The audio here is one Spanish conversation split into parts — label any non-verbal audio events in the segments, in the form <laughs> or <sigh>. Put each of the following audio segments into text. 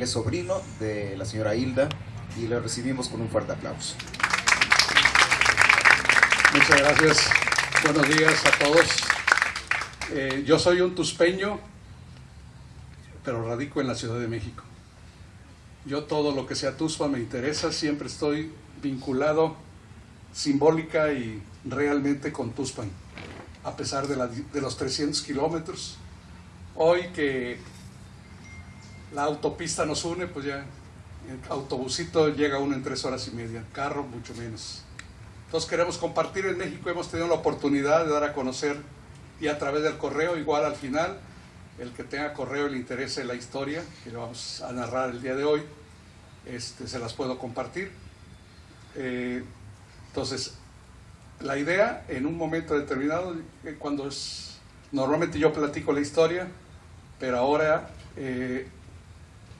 Él sobrino de la señora Hilda y le recibimos con un fuerte aplauso. Muchas gracias. Buenos días a todos. Eh, yo soy un tuspeño, pero radico en la Ciudad de México. Yo todo lo que sea Tuspa me interesa, siempre estoy vinculado simbólica y realmente con Tuspan, a pesar de, la, de los 300 kilómetros. Hoy que la autopista nos une, pues ya el autobusito llega uno en tres horas y media, carro mucho menos. Entonces queremos compartir en México, hemos tenido la oportunidad de dar a conocer y a través del correo, igual al final, el que tenga correo y le interese la historia, que lo vamos a narrar el día de hoy, este, se las puedo compartir. Eh, entonces, la idea en un momento determinado, eh, cuando es, normalmente yo platico la historia, pero ahora eh,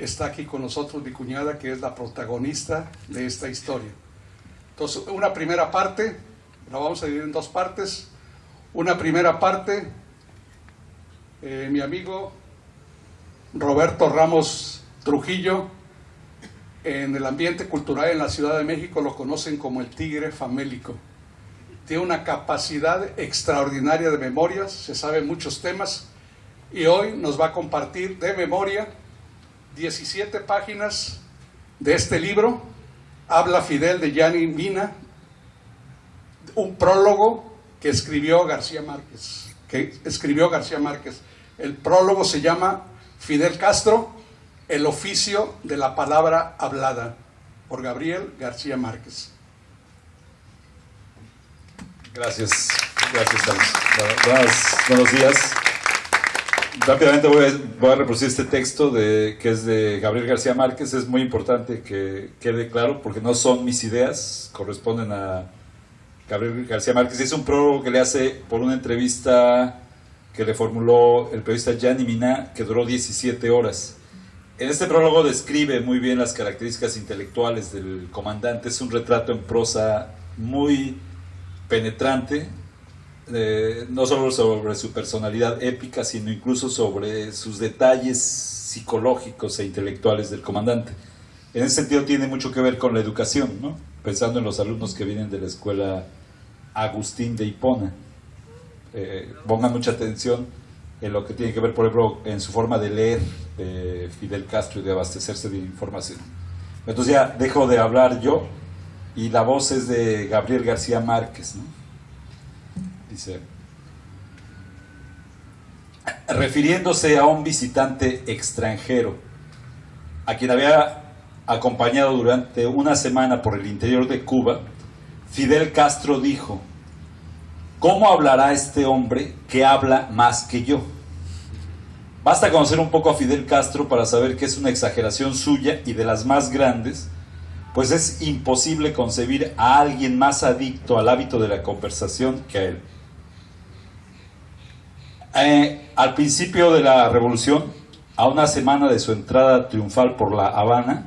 está aquí con nosotros mi cuñada, que es la protagonista de esta historia. Entonces, una primera parte, la vamos a dividir en dos partes. Una primera parte, eh, mi amigo Roberto Ramos Trujillo, en el ambiente cultural en la Ciudad de México lo conocen como el tigre famélico. Tiene una capacidad extraordinaria de memorias, se sabe muchos temas y hoy nos va a compartir de memoria 17 páginas de este libro, Habla Fidel de Gianni Mina, un prólogo que escribió García Márquez, que escribió García Márquez. El prólogo se llama Fidel Castro, el oficio de la palabra hablada, por Gabriel García Márquez. Gracias, gracias, Buenos, días. Rápidamente voy a, reproducir este texto de, que es de Gabriel García Márquez. Es muy importante que quede claro porque no son mis ideas, corresponden a Gabriel García Márquez. Es un prólogo que le hace por una entrevista que le formuló el periodista Gianni Mina, que duró 17 horas. En este prólogo describe muy bien las características intelectuales del comandante. Es un retrato en prosa muy penetrante, eh, no solo sobre su personalidad épica, sino incluso sobre sus detalles psicológicos e intelectuales del comandante. En ese sentido tiene mucho que ver con la educación, ¿no? pensando en los alumnos que vienen de la escuela Agustín de Hipona. Eh, pongan mucha atención en lo que tiene que ver, por ejemplo, en su forma de leer Fidel Castro y de abastecerse de información. Entonces ya dejo de hablar yo y la voz es de Gabriel García Márquez. Dice, refiriéndose a un visitante extranjero, a quien había acompañado durante una semana por el interior de Cuba, Fidel Castro dijo, ¿cómo hablará este hombre que habla más que yo? Basta conocer un poco a Fidel Castro para saber que es una exageración suya y de las más grandes, pues es imposible concebir a alguien más adicto al hábito de la conversación que a él. Eh, al principio de la revolución, a una semana de su entrada triunfal por La Habana,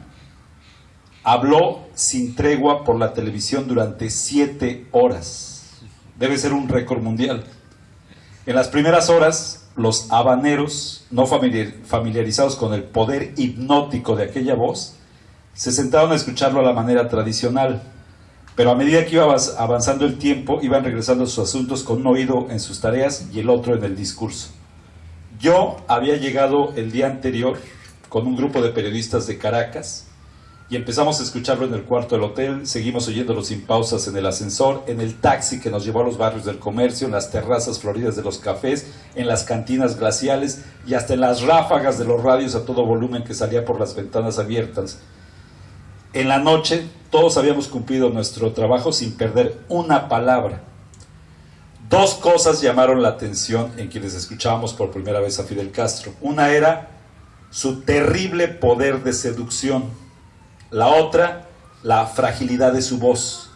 habló sin tregua por la televisión durante siete horas. Debe ser un récord mundial. En las primeras horas, los habaneros, no familiarizados con el poder hipnótico de aquella voz, se sentaron a escucharlo a la manera tradicional pero a medida que iba avanzando el tiempo, iban regresando sus asuntos con un oído en sus tareas y el otro en el discurso. Yo había llegado el día anterior con un grupo de periodistas de Caracas y empezamos a escucharlo en el cuarto del hotel, seguimos oyéndolo sin pausas en el ascensor, en el taxi que nos llevó a los barrios del comercio, en las terrazas floridas de los cafés, en las cantinas glaciales y hasta en las ráfagas de los radios a todo volumen que salía por las ventanas abiertas en la noche todos habíamos cumplido nuestro trabajo sin perder una palabra. Dos cosas llamaron la atención en quienes escuchábamos por primera vez a Fidel Castro. Una era su terrible poder de seducción. La otra, la fragilidad de su voz.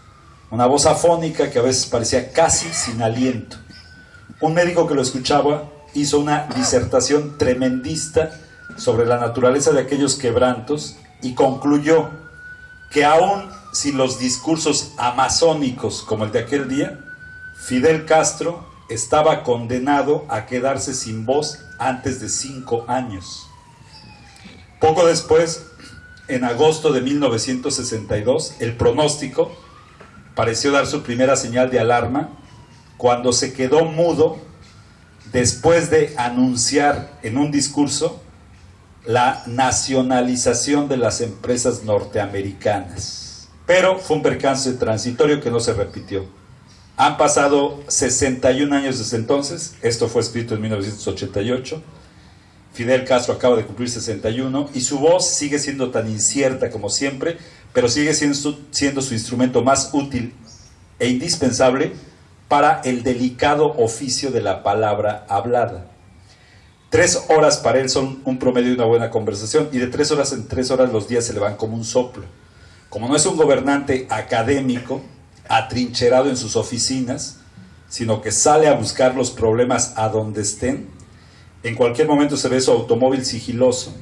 Una voz afónica que a veces parecía casi sin aliento. Un médico que lo escuchaba hizo una disertación tremendista sobre la naturaleza de aquellos quebrantos y concluyó que aún sin los discursos amazónicos como el de aquel día, Fidel Castro estaba condenado a quedarse sin voz antes de cinco años. Poco después, en agosto de 1962, el pronóstico pareció dar su primera señal de alarma cuando se quedó mudo después de anunciar en un discurso la nacionalización de las empresas norteamericanas. Pero fue un percance transitorio que no se repitió. Han pasado 61 años desde entonces, esto fue escrito en 1988, Fidel Castro acaba de cumplir 61 y su voz sigue siendo tan incierta como siempre, pero sigue siendo su, siendo su instrumento más útil e indispensable para el delicado oficio de la palabra hablada. Tres horas para él son un promedio de una buena conversación y de tres horas en tres horas los días se le van como un soplo. Como no es un gobernante académico, atrincherado en sus oficinas, sino que sale a buscar los problemas a donde estén, en cualquier momento se ve su automóvil sigiloso,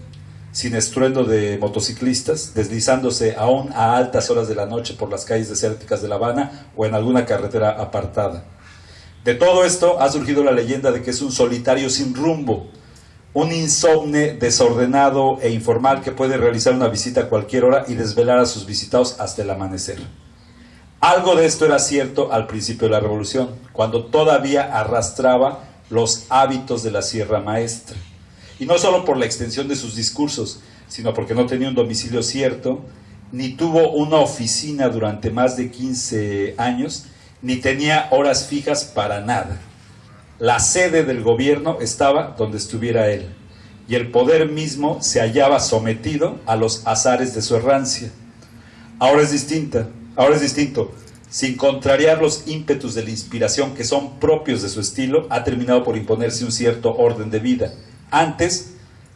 sin estruendo de motociclistas, deslizándose aún a altas horas de la noche por las calles desérticas de La Habana o en alguna carretera apartada. De todo esto ha surgido la leyenda de que es un solitario sin rumbo, un insomne desordenado e informal que puede realizar una visita a cualquier hora y desvelar a sus visitados hasta el amanecer. Algo de esto era cierto al principio de la revolución, cuando todavía arrastraba los hábitos de la Sierra Maestra. Y no solo por la extensión de sus discursos, sino porque no tenía un domicilio cierto, ni tuvo una oficina durante más de 15 años, ni tenía horas fijas para nada. La sede del gobierno estaba donde estuviera él, y el poder mismo se hallaba sometido a los azares de su errancia. Ahora es distinta, ahora es distinto sin contrariar los ímpetus de la inspiración que son propios de su estilo, ha terminado por imponerse un cierto orden de vida. Antes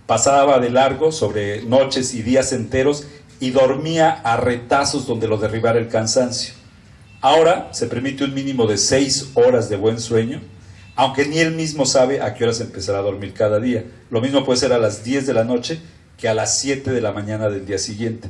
pasaba de largo sobre noches y días enteros y dormía a retazos donde lo derribara el cansancio. Ahora se permite un mínimo de seis horas de buen sueño, aunque ni él mismo sabe a qué horas empezará a dormir cada día. Lo mismo puede ser a las 10 de la noche que a las 7 de la mañana del día siguiente.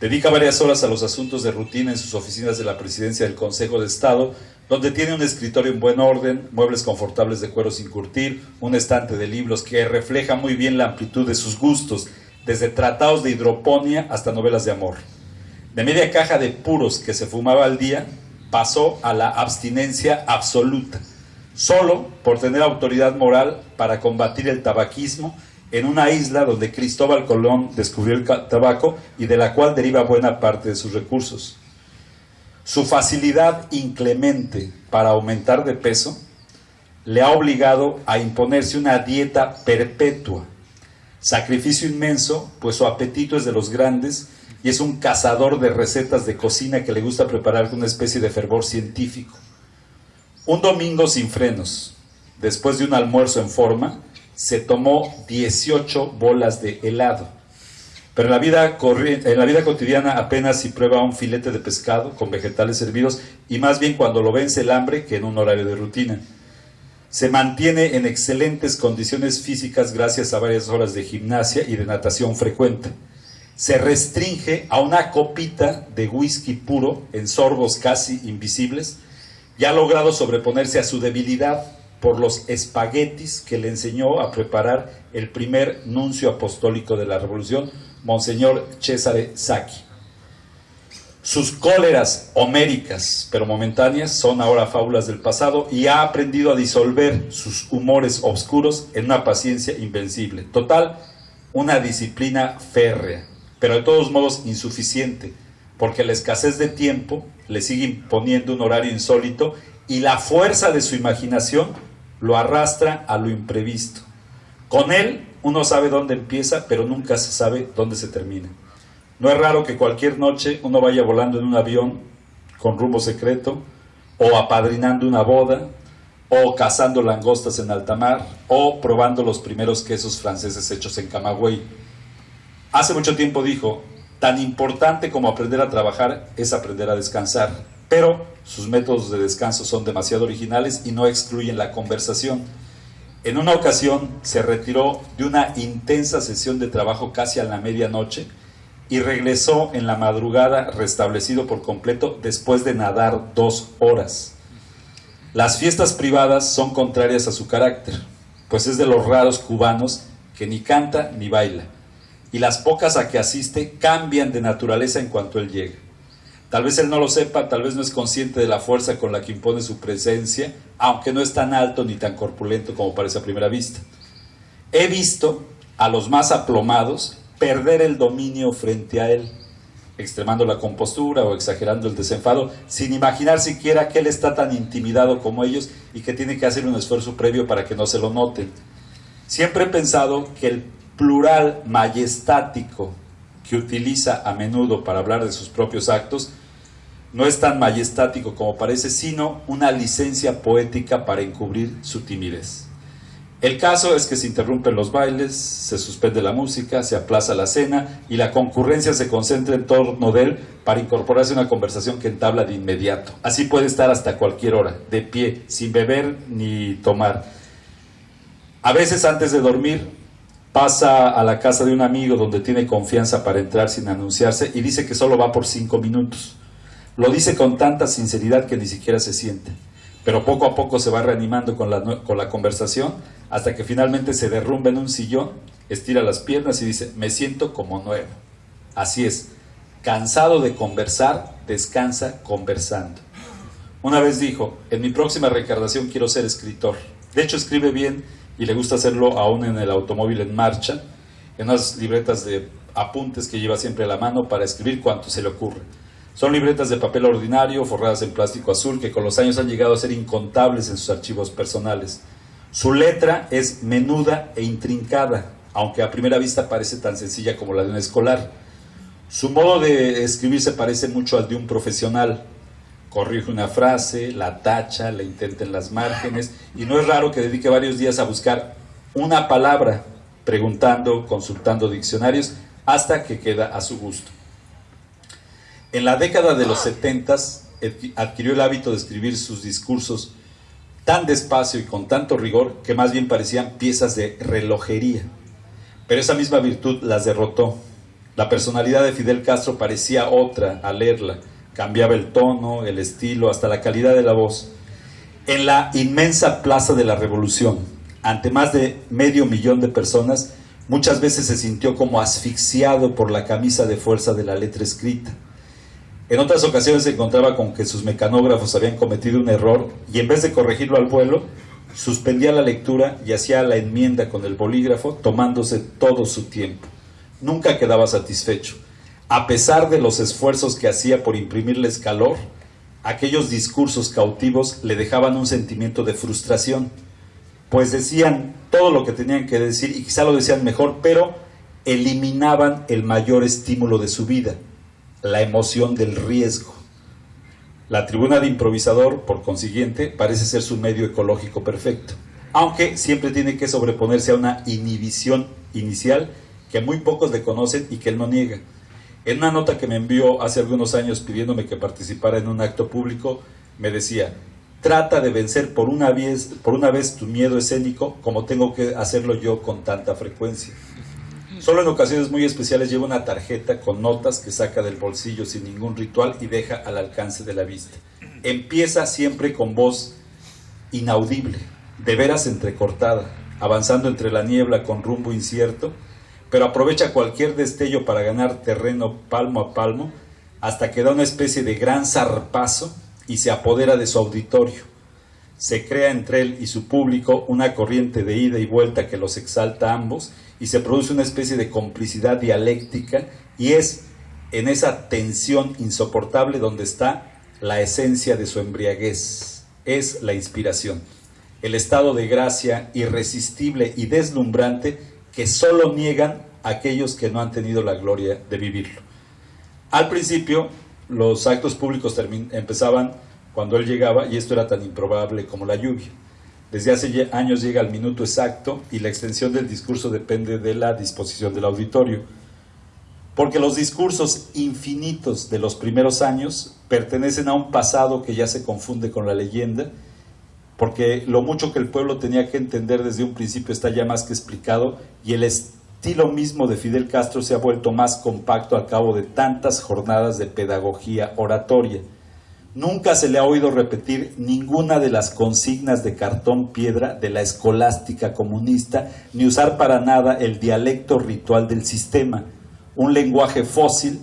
Dedica varias horas a los asuntos de rutina en sus oficinas de la presidencia del Consejo de Estado, donde tiene un escritorio en buen orden, muebles confortables de cuero sin curtir, un estante de libros que refleja muy bien la amplitud de sus gustos, desde tratados de hidroponía hasta novelas de amor. De media caja de puros que se fumaba al día, pasó a la abstinencia absoluta, solo por tener autoridad moral para combatir el tabaquismo en una isla donde Cristóbal Colón descubrió el tabaco y de la cual deriva buena parte de sus recursos. Su facilidad inclemente para aumentar de peso le ha obligado a imponerse una dieta perpetua, sacrificio inmenso, pues su apetito es de los grandes y es un cazador de recetas de cocina que le gusta preparar con una especie de fervor científico. Un domingo sin frenos, después de un almuerzo en forma, se tomó 18 bolas de helado. Pero en la, vida en la vida cotidiana apenas si prueba un filete de pescado con vegetales servidos y más bien cuando lo vence el hambre que en un horario de rutina. Se mantiene en excelentes condiciones físicas gracias a varias horas de gimnasia y de natación frecuente. Se restringe a una copita de whisky puro en sorbos casi invisibles y ha logrado sobreponerse a su debilidad por los espaguetis que le enseñó a preparar el primer nuncio apostólico de la revolución, Monseñor Cesare Sacchi. Sus cóleras homéricas, pero momentáneas, son ahora fábulas del pasado y ha aprendido a disolver sus humores oscuros en una paciencia invencible. Total, una disciplina férrea, pero de todos modos insuficiente, porque la escasez de tiempo le sigue imponiendo un horario insólito y la fuerza de su imaginación lo arrastra a lo imprevisto. Con él uno sabe dónde empieza, pero nunca se sabe dónde se termina. No es raro que cualquier noche uno vaya volando en un avión con rumbo secreto, o apadrinando una boda, o cazando langostas en alta mar, o probando los primeros quesos franceses hechos en Camagüey. Hace mucho tiempo dijo, tan importante como aprender a trabajar es aprender a descansar pero sus métodos de descanso son demasiado originales y no excluyen la conversación. En una ocasión se retiró de una intensa sesión de trabajo casi a la medianoche y regresó en la madrugada restablecido por completo después de nadar dos horas. Las fiestas privadas son contrarias a su carácter, pues es de los raros cubanos que ni canta ni baila. Y las pocas a que asiste cambian de naturaleza en cuanto él llega. Tal vez él no lo sepa, tal vez no es consciente de la fuerza con la que impone su presencia, aunque no es tan alto ni tan corpulento como parece a primera vista. He visto a los más aplomados perder el dominio frente a él, extremando la compostura o exagerando el desenfado, sin imaginar siquiera que él está tan intimidado como ellos y que tiene que hacer un esfuerzo previo para que no se lo noten. Siempre he pensado que el plural majestático que utiliza a menudo para hablar de sus propios actos no es tan majestático como parece, sino una licencia poética para encubrir su timidez. El caso es que se interrumpen los bailes, se suspende la música, se aplaza la cena y la concurrencia se concentra en torno de él para incorporarse a una conversación que entabla de inmediato. Así puede estar hasta cualquier hora, de pie, sin beber ni tomar. A veces antes de dormir pasa a la casa de un amigo donde tiene confianza para entrar sin anunciarse y dice que solo va por cinco minutos. Lo dice con tanta sinceridad que ni siquiera se siente, pero poco a poco se va reanimando con la, con la conversación hasta que finalmente se derrumba en un sillón, estira las piernas y dice, me siento como nuevo. Así es, cansado de conversar, descansa conversando. Una vez dijo, en mi próxima reencarnación quiero ser escritor. De hecho, escribe bien y le gusta hacerlo aún en el automóvil en marcha, en unas libretas de apuntes que lleva siempre a la mano para escribir cuanto se le ocurre. Son libretas de papel ordinario, forradas en plástico azul, que con los años han llegado a ser incontables en sus archivos personales. Su letra es menuda e intrincada, aunque a primera vista parece tan sencilla como la de un escolar. Su modo de escribir se parece mucho al de un profesional. Corrige una frase, la tacha, la intenta en las márgenes, y no es raro que dedique varios días a buscar una palabra, preguntando, consultando diccionarios, hasta que queda a su gusto. En la década de los 70 adquirió el hábito de escribir sus discursos tan despacio y con tanto rigor que más bien parecían piezas de relojería. Pero esa misma virtud las derrotó. La personalidad de Fidel Castro parecía otra al leerla. Cambiaba el tono, el estilo, hasta la calidad de la voz. En la inmensa Plaza de la Revolución, ante más de medio millón de personas, muchas veces se sintió como asfixiado por la camisa de fuerza de la letra escrita en otras ocasiones se encontraba con que sus mecanógrafos habían cometido un error y en vez de corregirlo al vuelo, suspendía la lectura y hacía la enmienda con el bolígrafo tomándose todo su tiempo. Nunca quedaba satisfecho. A pesar de los esfuerzos que hacía por imprimirles calor, aquellos discursos cautivos le dejaban un sentimiento de frustración, pues decían todo lo que tenían que decir y quizá lo decían mejor, pero eliminaban el mayor estímulo de su vida, la emoción del riesgo. La tribuna de improvisador, por consiguiente, parece ser su medio ecológico perfecto, aunque siempre tiene que sobreponerse a una inhibición inicial que muy pocos le conocen y que él no niega. En una nota que me envió hace algunos años pidiéndome que participara en un acto público, me decía, trata de vencer por una vez, por una vez tu miedo escénico como tengo que hacerlo yo con tanta frecuencia. Solo en ocasiones muy especiales lleva una tarjeta con notas que saca del bolsillo sin ningún ritual y deja al alcance de la vista. Empieza siempre con voz inaudible, de veras entrecortada, avanzando entre la niebla con rumbo incierto, pero aprovecha cualquier destello para ganar terreno palmo a palmo hasta que da una especie de gran zarpazo y se apodera de su auditorio. Se crea entre él y su público una corriente de ida y vuelta que los exalta a ambos y se produce una especie de complicidad dialéctica y es en esa tensión insoportable donde está la esencia de su embriaguez, es la inspiración, el estado de gracia irresistible y deslumbrante que solo niegan aquellos que no han tenido la gloria de vivirlo. Al principio, los actos públicos empezaban cuando él llegaba y esto era tan improbable como la lluvia. Desde hace años llega al minuto exacto y la extensión del discurso depende de la disposición del auditorio. Porque los discursos infinitos de los primeros años pertenecen a un pasado que ya se confunde con la leyenda, porque lo mucho que el pueblo tenía que entender desde un principio está ya más que explicado y el estilo mismo de Fidel Castro se ha vuelto más compacto a cabo de tantas jornadas de pedagogía oratoria. Nunca se le ha oído repetir ninguna de las consignas de cartón piedra de la escolástica comunista, ni usar para nada el dialecto ritual del sistema, un lenguaje fósil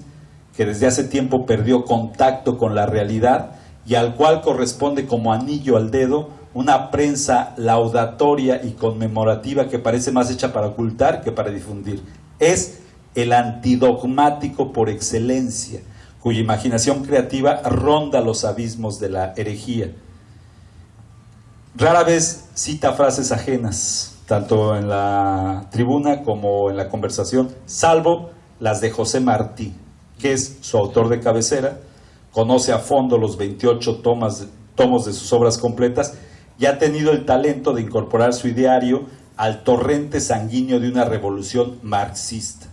que desde hace tiempo perdió contacto con la realidad y al cual corresponde como anillo al dedo una prensa laudatoria y conmemorativa que parece más hecha para ocultar que para difundir. Es el antidogmático por excelencia, cuya imaginación creativa ronda los abismos de la herejía. Rara vez cita frases ajenas, tanto en la tribuna como en la conversación, salvo las de José Martí, que es su autor de cabecera, conoce a fondo los 28 tomas, tomos de sus obras completas y ha tenido el talento de incorporar su ideario al torrente sanguíneo de una revolución marxista.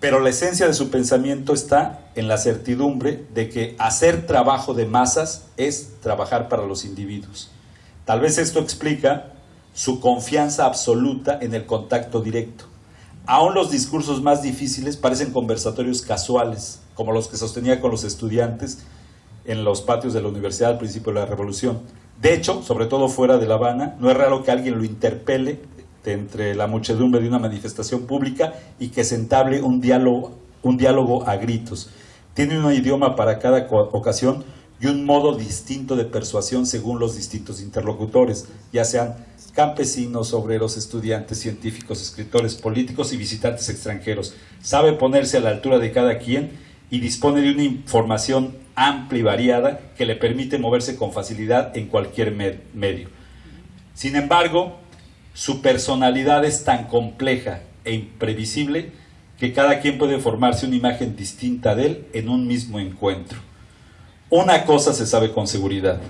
Pero la esencia de su pensamiento está en la certidumbre de que hacer trabajo de masas es trabajar para los individuos. Tal vez esto explica su confianza absoluta en el contacto directo. Aún los discursos más difíciles parecen conversatorios casuales, como los que sostenía con los estudiantes en los patios de la universidad al principio de la revolución. De hecho, sobre todo fuera de La Habana, no es raro que alguien lo interpele entre la muchedumbre de una manifestación pública y que se entable un diálogo, un diálogo a gritos. Tiene un idioma para cada ocasión y un modo distinto de persuasión según los distintos interlocutores, ya sean campesinos, obreros, estudiantes, científicos, escritores, políticos y visitantes extranjeros. Sabe ponerse a la altura de cada quien y dispone de una información amplia y variada que le permite moverse con facilidad en cualquier medio. Sin embargo, su personalidad es tan compleja e imprevisible que cada quien puede formarse una imagen distinta de él en un mismo encuentro. Una cosa se sabe con seguridad,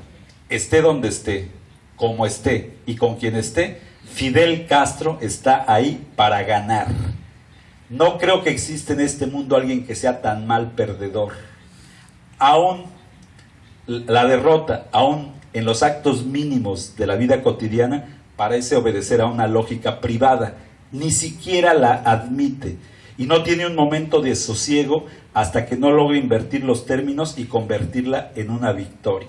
esté donde esté, como esté y con quien esté, Fidel Castro está ahí para ganar. No creo que exista en este mundo alguien que sea tan mal perdedor. Aún la derrota, aún en los actos mínimos de la vida cotidiana, parece obedecer a una lógica privada. Ni siquiera la admite y no tiene un momento de sosiego hasta que no logre invertir los términos y convertirla en una victoria.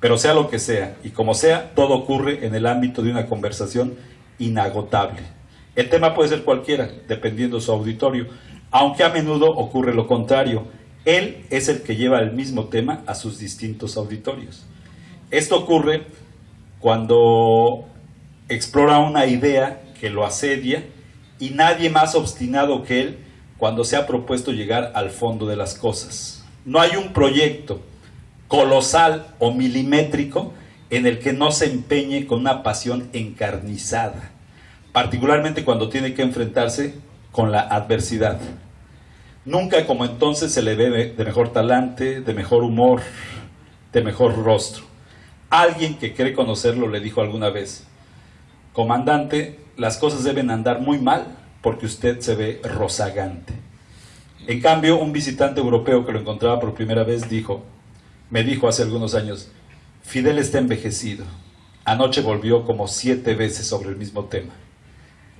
Pero sea lo que sea, y como sea, todo ocurre en el ámbito de una conversación inagotable. El tema puede ser cualquiera, dependiendo de su auditorio, aunque a menudo ocurre lo contrario. Él es el que lleva el mismo tema a sus distintos auditorios. Esto ocurre cuando explora una idea que lo asedia y nadie más obstinado que él cuando se ha propuesto llegar al fondo de las cosas. No hay un proyecto colosal o milimétrico en el que no se empeñe con una pasión encarnizada, particularmente cuando tiene que enfrentarse con la adversidad. Nunca como entonces se le ve de mejor talante, de mejor humor, de mejor rostro. Alguien que cree conocerlo le dijo alguna vez, comandante, las cosas deben andar muy mal porque usted se ve rozagante. En cambio, un visitante europeo que lo encontraba por primera vez dijo, me dijo hace algunos años, Fidel está envejecido. Anoche volvió como siete veces sobre el mismo tema.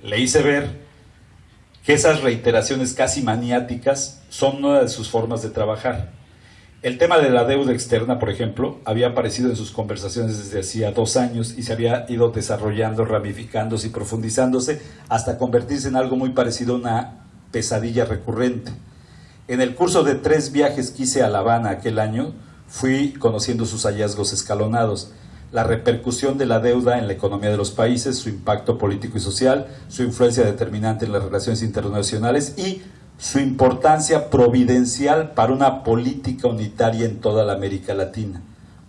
Le hice ver que esas reiteraciones casi maniáticas son una de sus formas de trabajar. El tema de la deuda externa, por ejemplo, había aparecido en sus conversaciones desde hacía dos años y se había ido desarrollando, ramificándose y profundizándose hasta convertirse en algo muy parecido a una pesadilla recurrente. En el curso de tres viajes que hice a La Habana aquel año, fui conociendo sus hallazgos escalonados, la repercusión de la deuda en la economía de los países, su impacto político y social, su influencia determinante en las relaciones internacionales y su importancia providencial para una política unitaria en toda la América Latina.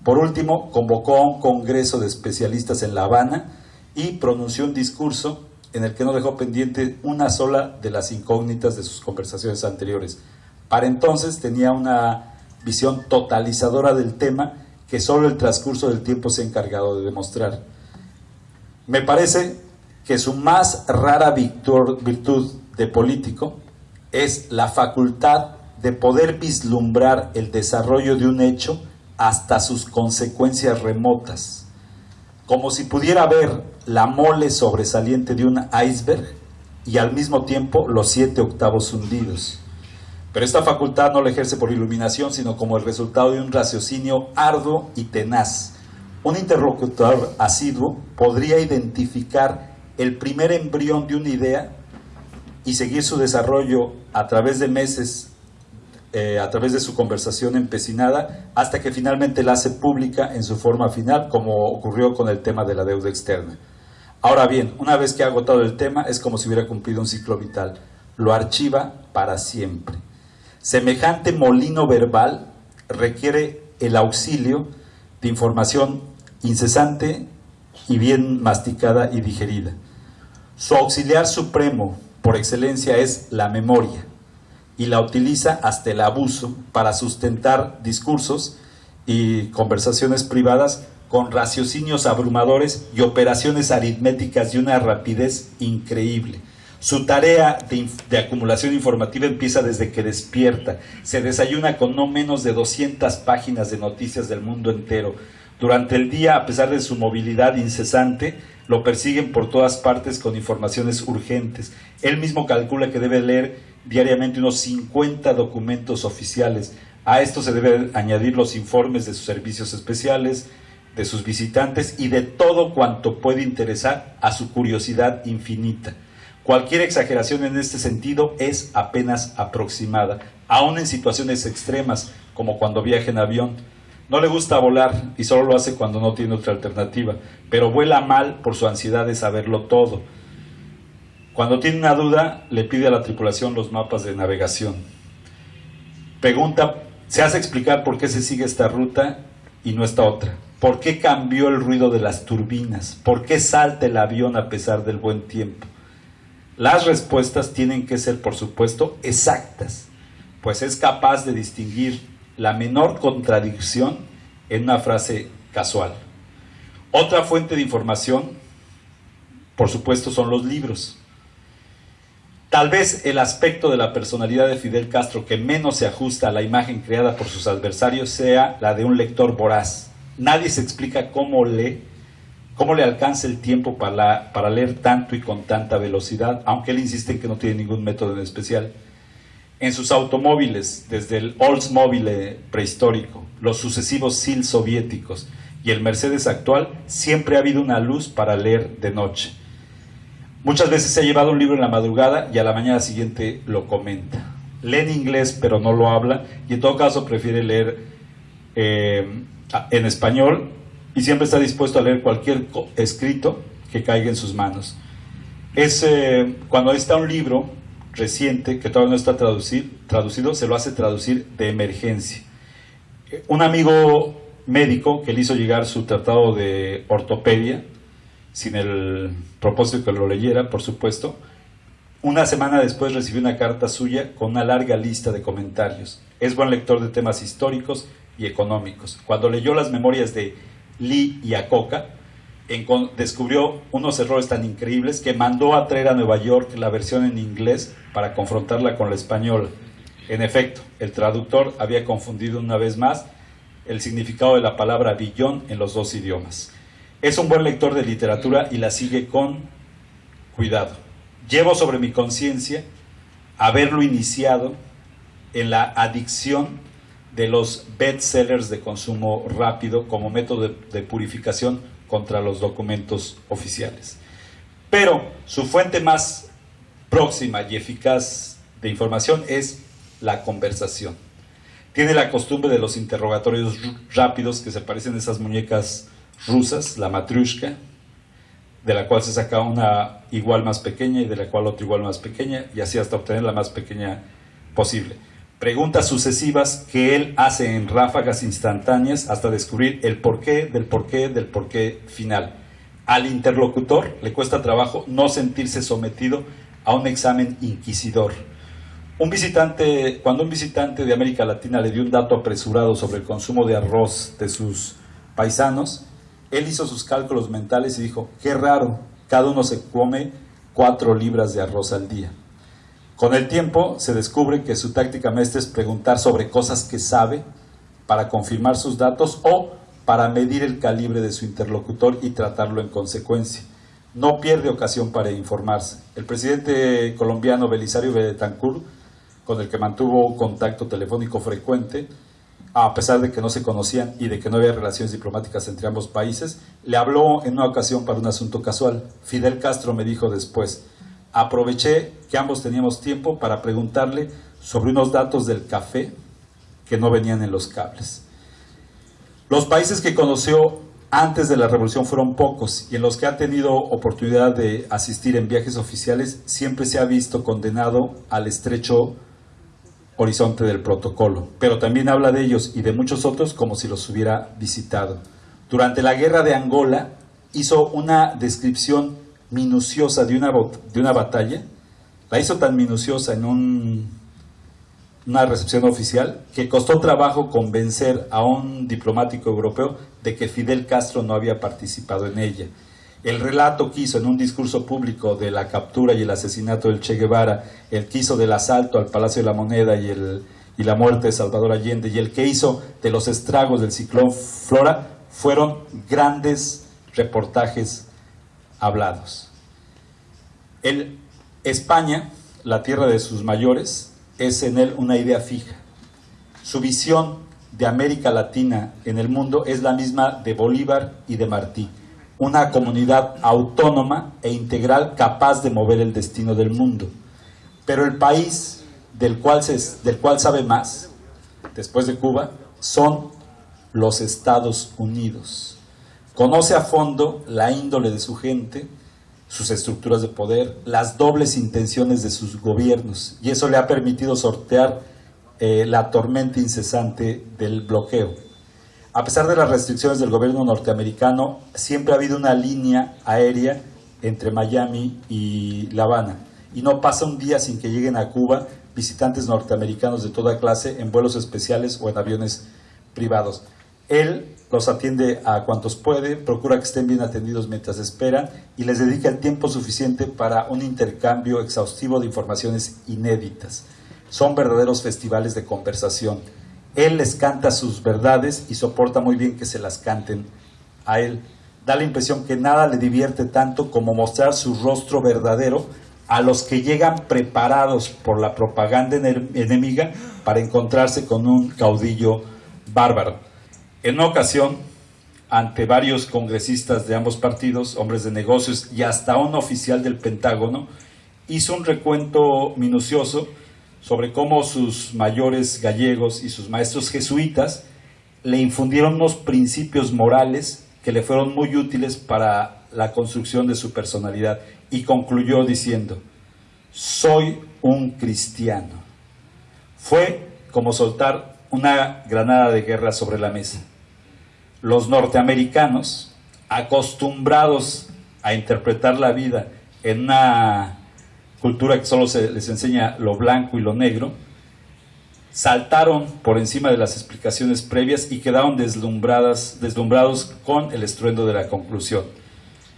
Por último, convocó a un congreso de especialistas en La Habana y pronunció un discurso en el que no dejó pendiente una sola de las incógnitas de sus conversaciones anteriores. Para entonces tenía una visión totalizadora del tema que solo el transcurso del tiempo se ha encargado de demostrar. Me parece que su más rara virtud de político es la facultad de poder vislumbrar el desarrollo de un hecho hasta sus consecuencias remotas, como si pudiera ver la mole sobresaliente de un iceberg y al mismo tiempo los siete octavos hundidos. Pero esta facultad no la ejerce por iluminación, sino como el resultado de un raciocinio arduo y tenaz. Un interlocutor asiduo podría identificar el primer embrión de una idea y seguir su desarrollo a través de meses, eh, a través de su conversación empecinada, hasta que finalmente la hace pública en su forma final, como ocurrió con el tema de la deuda externa. Ahora bien, una vez que ha agotado el tema, es como si hubiera cumplido un ciclo vital. Lo archiva para siempre. Semejante molino verbal requiere el auxilio de información incesante y bien masticada y digerida. Su auxiliar supremo, por excelencia, es la memoria y la utiliza hasta el abuso para sustentar discursos y conversaciones privadas con raciocinios abrumadores y operaciones aritméticas de una rapidez increíble. Su tarea de, acumulación informativa empieza desde que despierta. Se desayuna con no menos de 200 páginas de noticias del mundo entero. Durante el día, a pesar de su movilidad incesante, lo persiguen por todas partes con informaciones urgentes. Él mismo calcula que debe leer diariamente unos 50 documentos oficiales. A esto se deben añadir los informes de sus servicios especiales, de sus visitantes y de todo cuanto puede interesar a su curiosidad infinita. Cualquier exageración en este sentido es apenas aproximada, aun en situaciones extremas como cuando viaja en avión. No le gusta volar y solo lo hace cuando no tiene otra alternativa, pero vuela mal por su ansiedad de saberlo todo. Cuando tiene una duda, le pide a la tripulación los mapas de navegación. Pregunta, se hace explicar por qué se sigue esta ruta y no esta otra. ¿Por qué cambió el ruido de las turbinas? ¿Por qué salta el avión a pesar del buen tiempo? Las respuestas tienen que ser, por supuesto, exactas, pues es capaz de distinguir la menor contradicción en una frase casual. Otra fuente de información, por supuesto, son los libros. Tal vez el aspecto de la personalidad de Fidel Castro que menos se ajusta a la imagen creada por sus adversarios sea la de un lector voraz Nadie se explica cómo lee, cómo le alcanza el tiempo para, para leer tanto y con tanta velocidad, aunque él insiste en que no tiene ningún método en especial. En sus automóviles, desde el Oldsmobile prehistórico, los sucesivos SIL soviéticos y el Mercedes actual, siempre ha habido una luz para leer de noche. Muchas veces se ha llevado un libro en la madrugada y a la mañana siguiente lo comenta. Lee en inglés pero no lo habla y en todo caso prefiere leer eh, en español y siempre está dispuesto a leer cualquier escrito que caiga en sus manos. Es, eh, cuando está un libro reciente que todavía no está traducido, se lo hace traducir de emergencia. Un amigo médico que le hizo llegar su tratado de ortopedia, sin el propósito que lo leyera, por supuesto, una semana después recibió una carta suya con una larga lista de comentarios. Es buen lector de temas históricos y económicos. Cuando leyó las memorias de Lee y Acoca, descubrió unos errores tan increíbles que mandó a traer a Nueva York la versión en inglés para confrontarla con la española. En efecto, el traductor había confundido una vez más el significado de la palabra billón en los dos idiomas. Es un buen lector de literatura y la sigue con cuidado. Llevo sobre mi conciencia haberlo iniciado en la adicción de los bestsellers de consumo rápido como método de, purificación contra los documentos oficiales. Pero su fuente más próxima y eficaz de información es la conversación. Tiene la costumbre de los interrogatorios rápidos que se parecen a esas muñecas rusas, la matrushka, de la cual se saca una igual más pequeña y de la cual otra igual más pequeña, y así hasta obtener la más pequeña posible preguntas sucesivas que él hace en ráfagas instantáneas hasta descubrir el porqué del porqué del porqué final. Al interlocutor le cuesta trabajo no sentirse sometido a un examen inquisidor. Un visitante, cuando un visitante de América Latina le dio un dato apresurado sobre el consumo de arroz de sus paisanos, él hizo sus cálculos mentales y dijo, qué raro, cada uno se come cuatro libras de arroz al día. Con el tiempo se descubre que su táctica maestra es preguntar sobre cosas que sabe para confirmar sus datos o para medir el calibre de su interlocutor y tratarlo en consecuencia. No pierde ocasión para informarse. El presidente colombiano Belisario Betancourt con el que mantuvo contacto telefónico frecuente, a pesar de que no se conocían y de que no había relaciones diplomáticas entre ambos países, le habló en una ocasión para un asunto casual. Fidel Castro me dijo después, aproveché que ambos teníamos tiempo para preguntarle sobre unos datos del café que no venían en los cables. Los países que conoció antes de la revolución fueron pocos y en los que ha tenido oportunidad de asistir en viajes oficiales siempre se ha visto condenado al estrecho horizonte del protocolo, pero también habla de ellos y de muchos otros como si los hubiera visitado. Durante la guerra de Angola hizo una descripción minuciosa de una, de una batalla, la hizo tan minuciosa en un una recepción oficial que costó trabajo convencer a un diplomático europeo de que Fidel Castro no había participado en ella. El relato que hizo en un discurso público de la captura y el asesinato del Che Guevara, el que hizo del asalto al Palacio de la Moneda y, el, y la muerte de Salvador Allende, y el que hizo de los estragos del ciclón Flora, fueron grandes reportajes hablados. El, España, la tierra de sus mayores, es en él una idea fija. Su visión de América Latina en el mundo es la misma de Bolívar y de Martí, una comunidad autónoma e integral capaz de mover el destino del mundo. Pero el país del cual, se, del cual sabe más, después de Cuba, son los Estados Unidos. Conoce a fondo la índole de su gente, sus estructuras de poder, las dobles intenciones de sus gobiernos, y eso le ha permitido sortear eh, la tormenta incesante del bloqueo. A pesar de las restricciones del gobierno norteamericano, siempre ha habido una línea aérea entre Miami y La Habana, y no pasa un día sin que lleguen a Cuba visitantes norteamericanos de toda clase en vuelos especiales o en aviones privados. Él los atiende a cuantos puede, procura que estén bien atendidos mientras esperan y les dedica el tiempo suficiente para un intercambio exhaustivo de informaciones inéditas. Son verdaderos festivales de conversación. Él les canta sus verdades y soporta muy bien que se las canten a él. Da la impresión que nada le divierte tanto como mostrar su rostro verdadero a los que llegan preparados por la propaganda enemiga para encontrarse con un caudillo bárbaro. En una ocasión, ante varios congresistas de ambos partidos, hombres de negocios y hasta un oficial del Pentágono, hizo un recuento minucioso sobre cómo sus mayores gallegos y sus maestros jesuitas le infundieron unos principios morales que le fueron muy útiles para la construcción de su personalidad y concluyó diciendo, soy un cristiano. Fue como soltar una granada de guerra sobre la mesa los norteamericanos, acostumbrados a interpretar la vida en una cultura que solo les enseña lo blanco y lo negro, saltaron por encima de las explicaciones previas y quedaron deslumbradas, deslumbrados con el estruendo de la conclusión.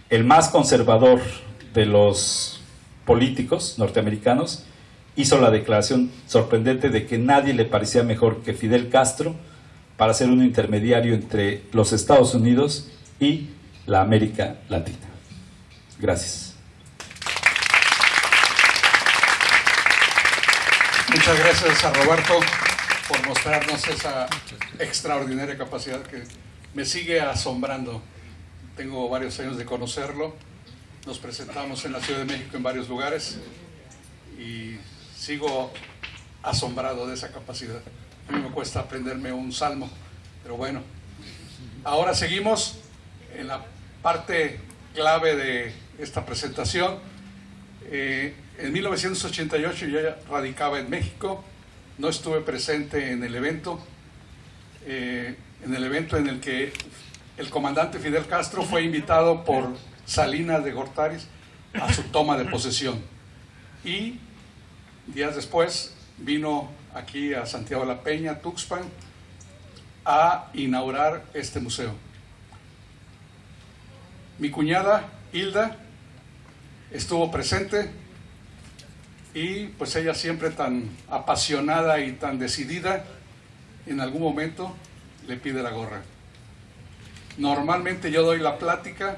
El más conservador de los políticos norteamericanos hizo la declaración sorprendente de que nadie le parecía mejor que Fidel Castro para ser un intermediario entre los Estados Unidos y la América Latina. Gracias. Muchas gracias a Roberto por mostrarnos esa extraordinaria capacidad que me sigue asombrando. Tengo varios años de conocerlo. Nos presentamos en la Ciudad de México en varios lugares y sigo asombrado de esa capacidad. A mí me cuesta aprenderme un salmo, pero bueno. Ahora seguimos en la parte clave de esta presentación. Eh, en 1988 yo radicaba en México, no estuve presente en el evento, eh, en el evento en el que el comandante Fidel Castro fue invitado por Salinas de Gortaris a su toma de posesión. Y días después vino aquí a Santiago la Peña, Tuxpan, a inaugurar este museo. Mi cuñada, Hilda, estuvo presente y pues ella siempre tan apasionada y tan decidida, en algún momento le pide la gorra. Normalmente yo doy la plática,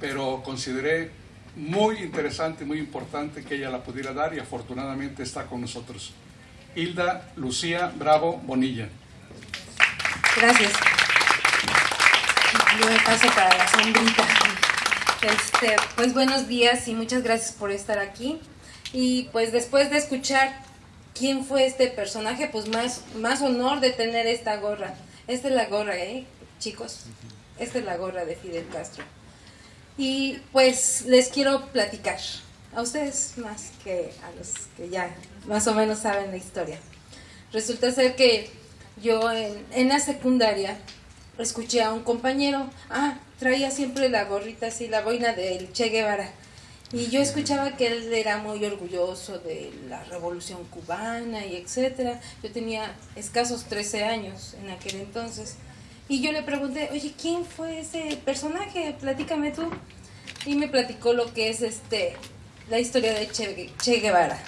pero consideré muy interesante, muy importante que ella la pudiera dar y afortunadamente está con nosotros. Hilda Lucía Bravo Bonilla. Gracias. Yo me paso para la sombrita. Este, pues buenos días y muchas gracias por estar aquí. Y pues después de escuchar quién fue este personaje, pues más, más honor de tener esta gorra. Esta es la gorra, ¿eh, chicos? Esta es la gorra de Fidel Castro. Y pues les quiero platicar a ustedes más que a los que ya más o menos saben la historia. Resulta ser que yo en, en la secundaria escuché a un compañero, ah, traía siempre la gorrita así, la boina del Che Guevara. Y yo escuchaba que él era muy orgulloso de la revolución cubana y etcétera. Yo tenía escasos 13 años en aquel entonces. Y yo le pregunté, oye, ¿quién fue ese personaje? Platícame tú. Y me platicó lo que es este la historia de Che, Guevara.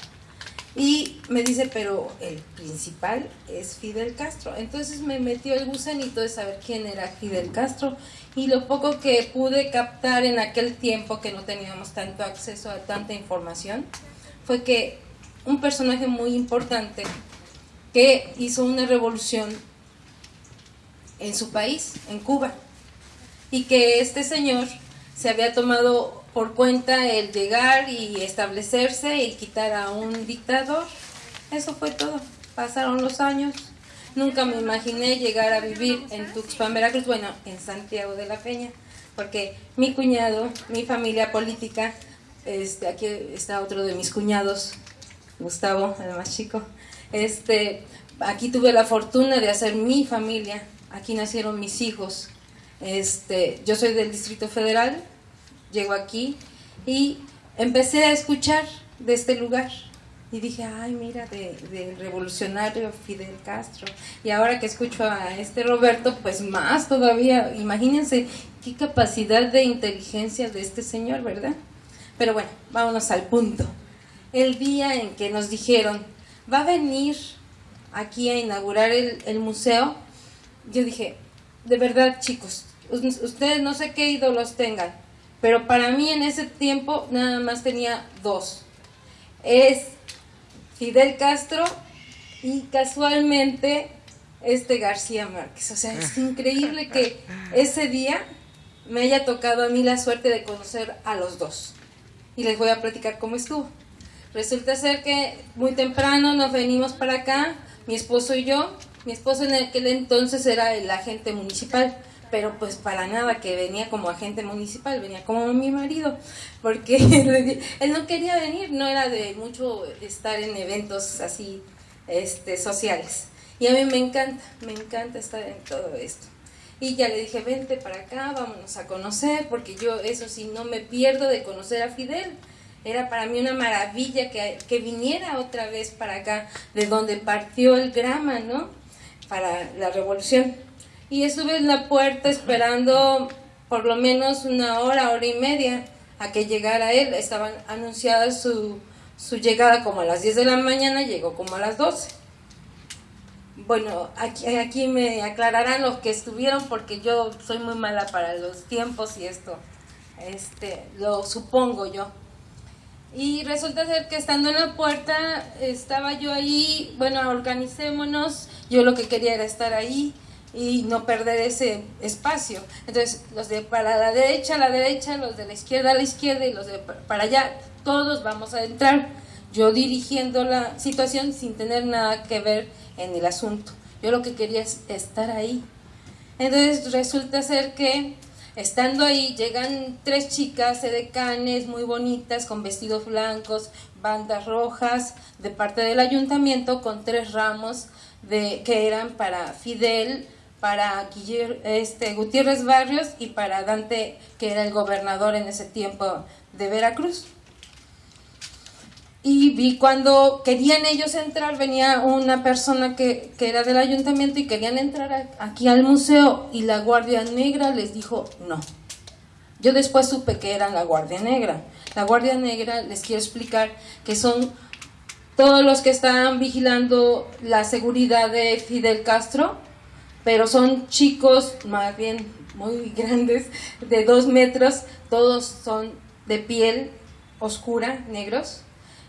Y me dice, pero el principal es Fidel Castro. Entonces me metió el gusanito de saber quién era Fidel Castro. Y lo poco que pude captar en aquel tiempo que no teníamos tanto acceso a tanta información, fue que un personaje muy importante que hizo una revolución en su país, en Cuba, y que este señor se había tomado por cuenta el llegar y establecerse y quitar a un dictador. Eso fue todo. Pasaron los años. Nunca me imaginé llegar a vivir en Tuxpan, Veracruz, bueno, en Santiago de la Peña, porque mi cuñado, mi familia política, este, aquí está otro de mis cuñados, Gustavo, el más chico, este, aquí tuve la fortuna de hacer mi familia, aquí nacieron mis hijos, este, yo soy del Distrito Federal, llego aquí y empecé a escuchar de este lugar. Y dije, ay, mira, del revolucionario Fidel Castro. Y ahora que escucho a este Roberto, pues más todavía. Imagínense qué capacidad de inteligencia de este señor, ¿verdad? Pero bueno, vámonos al punto. El día en que nos dijeron, va a venir aquí a inaugurar el, el museo, yo dije, de verdad, chicos, ustedes no sé qué ídolos tengan, pero para mí en ese tiempo nada más tenía dos. Es Fidel Castro y casualmente este García Márquez. O sea, es increíble que ese día me haya tocado a mí la suerte de conocer a los dos. Y les voy a platicar cómo estuvo. Resulta ser que muy temprano nos venimos para acá, mi esposo y yo. Mi esposo en aquel entonces era el agente municipal pero pues para nada que venía como agente municipal, venía como mi marido, porque <laughs> él no quería venir, no era de mucho estar en eventos así este, sociales. Y a mí me encanta, me encanta estar en todo esto. Y ya le dije, vente para acá, vámonos a conocer, porque yo eso sí, no me pierdo de conocer a Fidel. Era para mí una maravilla que, que viniera otra vez para acá, de donde partió el grama, ¿no? Para la revolución y estuve en la puerta esperando por lo menos una hora, hora y media a que llegara él. Estaban anunciadas su, su llegada como a las 10 de la mañana, llegó como a las 12. Bueno, aquí, aquí me aclararán los que estuvieron porque yo soy muy mala para los tiempos y esto, este, lo supongo yo. Y resulta ser que estando en la puerta, estaba yo ahí, bueno, organicémonos, yo lo que quería era estar ahí, y no perder ese espacio. Entonces, los de para la derecha la derecha, los de la izquierda la izquierda y los de para allá, todos vamos a entrar. Yo dirigiendo la situación sin tener nada que ver en el asunto. Yo lo que quería es estar ahí. Entonces resulta ser que estando ahí llegan tres chicas edecanes muy bonitas con vestidos blancos, bandas rojas de parte del ayuntamiento con tres ramos de que eran para Fidel, para este, Gutiérrez Barrios y para Dante, que era el gobernador en ese tiempo de Veracruz. Y vi cuando querían ellos entrar, venía una persona que, que era del ayuntamiento y querían entrar aquí al museo y la Guardia Negra les dijo no. Yo después supe que era la Guardia Negra. La Guardia Negra, les quiero explicar, que son todos los que estaban vigilando la seguridad de Fidel Castro, pero son chicos más bien muy <laughs> grandes, de dos metros, todos son de piel oscura, negros,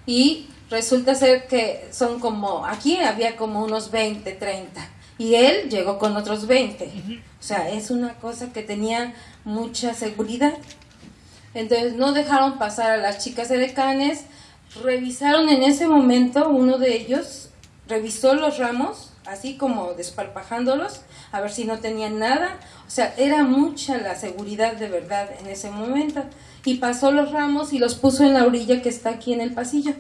y resulta ser que son como, aquí había como unos 20, 30, y él llegó con otros 20. O sea, es una cosa que tenía mucha seguridad. Entonces no dejaron pasar a las chicas de decanes, revisaron en ese momento, uno de ellos revisó los ramos, así como desparpajándolos, a ver si no tenían nada. O sea, era mucha la seguridad de verdad en ese momento. Y pasó los ramos y los puso en la orilla que está aquí en el pasillo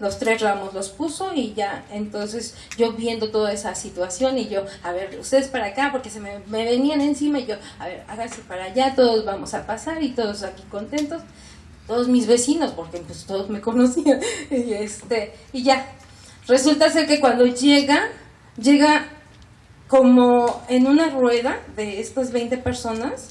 los tres ramos los puso y ya, entonces yo viendo toda esa situación y yo, a ver, ustedes para acá, porque se me, venían encima y yo, a ver, háganse para allá, todos vamos a pasar y todos aquí contentos, todos mis vecinos, porque pues todos me <laughs> conocían, y este, y ya, resulta ser que cuando llega, llega como en una rueda de estas 20 personas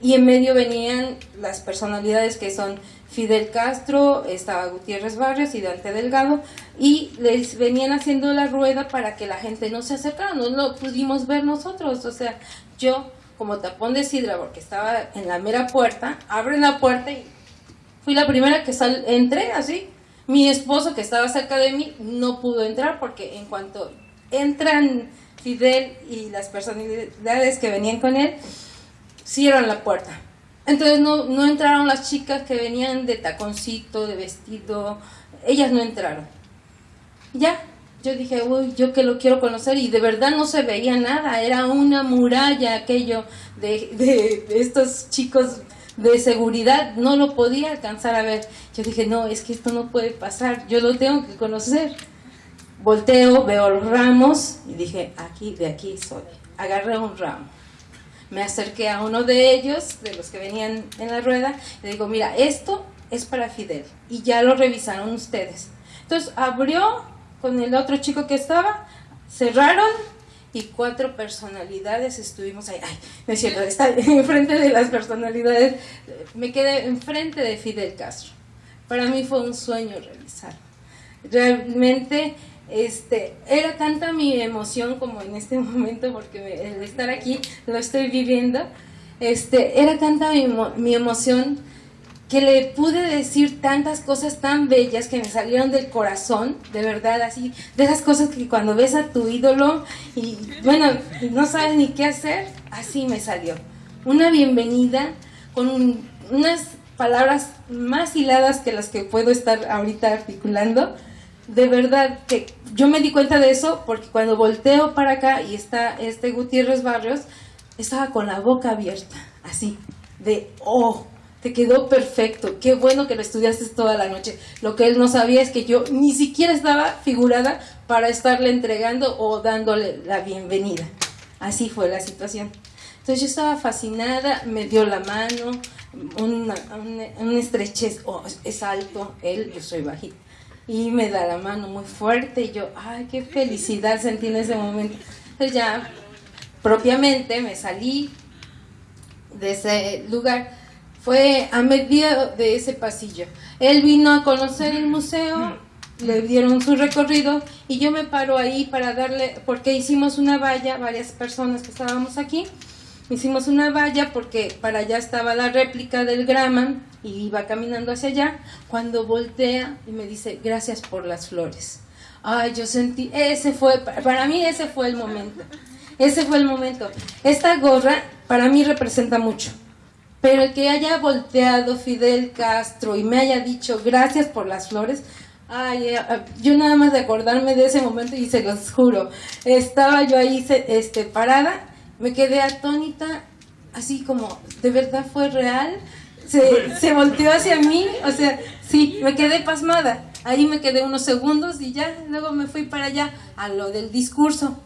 y en medio venían las personalidades que son Fidel Castro, estaba Gutiérrez Barrios y Dante Delgado, y les venían haciendo la rueda para que la gente no se acercara, no lo pudimos ver nosotros, o sea, yo como tapón de sidra, porque estaba en la mera puerta, abren la puerta y fui la primera que sal entré así. Mi esposo que estaba cerca de mí no pudo entrar porque en cuanto entran Fidel y las personalidades que venían con él, cierran la puerta entonces no, no entraron las chicas que venían de taconcito, de vestido, ellas no entraron. Ya, yo dije, uy, yo que lo quiero conocer y de verdad no se veía nada, era una muralla aquello de, de, de, estos chicos de seguridad, no lo podía alcanzar a ver. Yo dije, no, es que esto no puede pasar, yo lo tengo que conocer. Volteo, veo los ramos y dije, aquí, de aquí soy. Agarré un ramo me acerqué a uno de ellos, de los que venían en la rueda, y le digo, mira, esto es para Fidel. Y ya lo revisaron ustedes. Entonces abrió con el otro chico que estaba, cerraron y cuatro personalidades estuvimos ahí. Ay, no es cierto, está <laughs> enfrente de las personalidades. Me quedé enfrente de Fidel Castro. Para mí fue un sueño realizar. Realmente este, era tanta mi emoción como en este <laughs> momento, porque el estar aquí lo estoy viviendo, este, era tanta mi, mi emoción que le pude decir tantas cosas tan bellas que me salieron del corazón, de verdad, así, de esas cosas que cuando ves a tu ídolo y, bueno, no sabes ni qué hacer, así me salió. Una bienvenida con unas palabras más hiladas que las que puedo estar ahorita articulando, de verdad que yo me di cuenta de eso porque cuando volteo para acá y está este Gutiérrez Barrios, estaba con la boca abierta, así, de, oh, te quedó perfecto, qué bueno que lo estudiaste toda la noche. Lo que él no sabía es que yo ni siquiera estaba figurada para estarle entregando o dándole la bienvenida. Así fue la situación. Entonces yo estaba fascinada, me dio la mano, una, una, estrechez, oh, es alto, él, yo soy bajita y me da la mano muy fuerte y yo, ay, qué felicidad sentí en ese momento. Entonces ya propiamente me salí de ese lugar. Fue a medida de ese pasillo. Él vino a conocer el museo, le dieron su recorrido y yo me paro ahí para darle, porque hicimos una valla, varias personas que estábamos aquí, hicimos una valla porque para allá estaba la réplica del Graman y iba caminando hacia allá, cuando voltea y me dice, gracias por las flores. Ay, yo sentí, ese fue, para mí ese fue el momento, ese fue el momento. Esta gorra para mí representa mucho, pero el que haya volteado Fidel Castro y me haya dicho gracias por las flores, ay, eh, yo nada más de acordarme de ese momento y se los juro, estaba yo ahí este, parada me quedé atónita, así como, ¿de verdad fue real? Se, se volteó hacia mí, o sea, sí, me quedé pasmada. Ahí me quedé unos segundos y ya, luego me fui para allá a lo del discurso.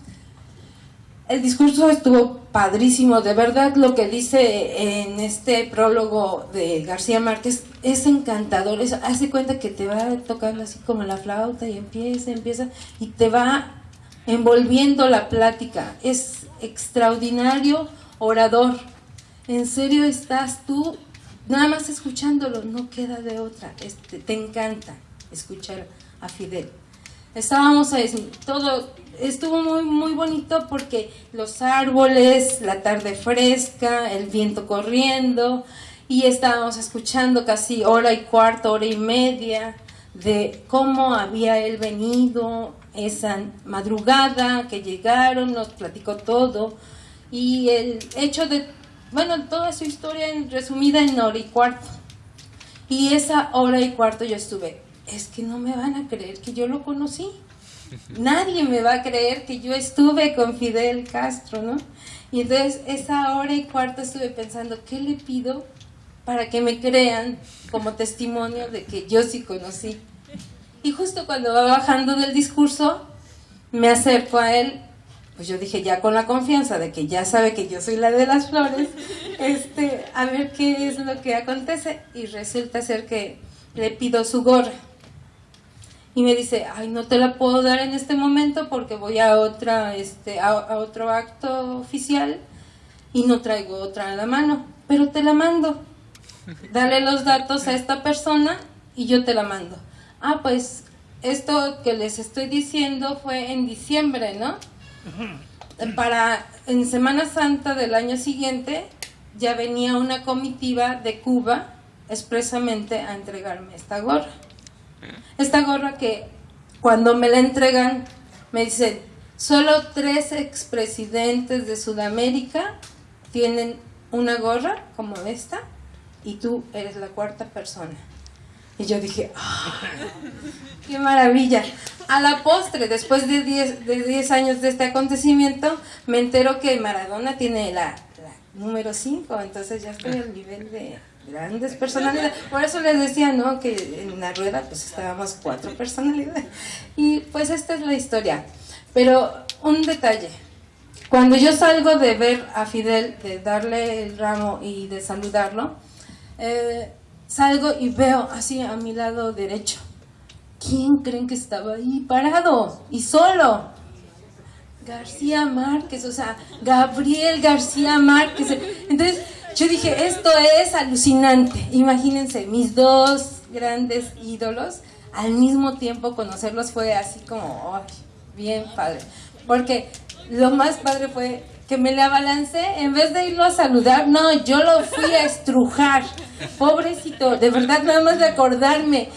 El discurso estuvo padrísimo, de verdad lo que dice en este prólogo de García Márquez es encantador, hace cuenta que te va tocando así como la flauta y empieza, empieza y te va envolviendo la plática. Es extraordinario orador. En serio estás tú nada más escuchándolo, no queda de otra. Este, te encanta escuchar a Fidel. Estábamos a todo estuvo muy muy bonito porque los árboles, la tarde fresca, el viento corriendo y estábamos escuchando casi hora y cuarto, hora y media de cómo había él venido esa madrugada, que llegaron, nos platicó todo y el hecho de, bueno, toda su historia en, resumida en hora y cuarto. Y esa hora y cuarto yo estuve, es que no me van a creer que yo lo conocí. <laughs> Nadie me va a creer que yo estuve con Fidel Castro, ¿no? Y entonces esa hora y cuarto estuve pensando, ¿qué le pido para que me crean como testimonio de que yo sí conocí? Y justo cuando va bajando del discurso, me acerco a él, pues yo dije ya con la confianza de que ya sabe que yo soy la de las flores, este, a ver qué es lo que acontece. Y resulta ser que le pido su gorra. Y me dice, ay, no te la puedo dar en este momento porque voy a, otra, este, a, a otro acto oficial y no traigo otra a la mano, pero te la mando. Dale los datos a esta persona y yo te la mando ah, pues esto que les estoy diciendo fue en diciembre, ¿no? Para en Semana Santa del año siguiente ya venía una comitiva de Cuba expresamente a entregarme esta gorra. Esta gorra que cuando me la entregan me dicen, solo tres expresidentes de Sudamérica tienen una gorra como esta y tú eres la cuarta persona. Y yo dije, ah, ¡qué maravilla! A la postre, después de 10 de diez años de este acontecimiento, me entero que Maradona tiene la, número 5, entonces ya estoy al nivel de grandes personalidades. Por eso les decía, ¿no? Que en la rueda pues estábamos cuatro personalidades. Y pues esta es la historia. Pero un detalle. Cuando yo salgo de ver a Fidel, de darle el ramo y de saludarlo, eh, salgo y veo así a mi lado derecho. ¿Quién creen que estaba ahí parado y solo? García Márquez, o sea, Gabriel García Márquez. Entonces yo dije, esto es alucinante. Imagínense, mis dos grandes ídolos, al mismo tiempo conocerlos fue así como, bien padre. Porque lo más padre fue que me le abalancé, en vez de irlo a saludar, no, yo lo fui a estrujar. Pobrecito, de verdad, nada más de acordarme.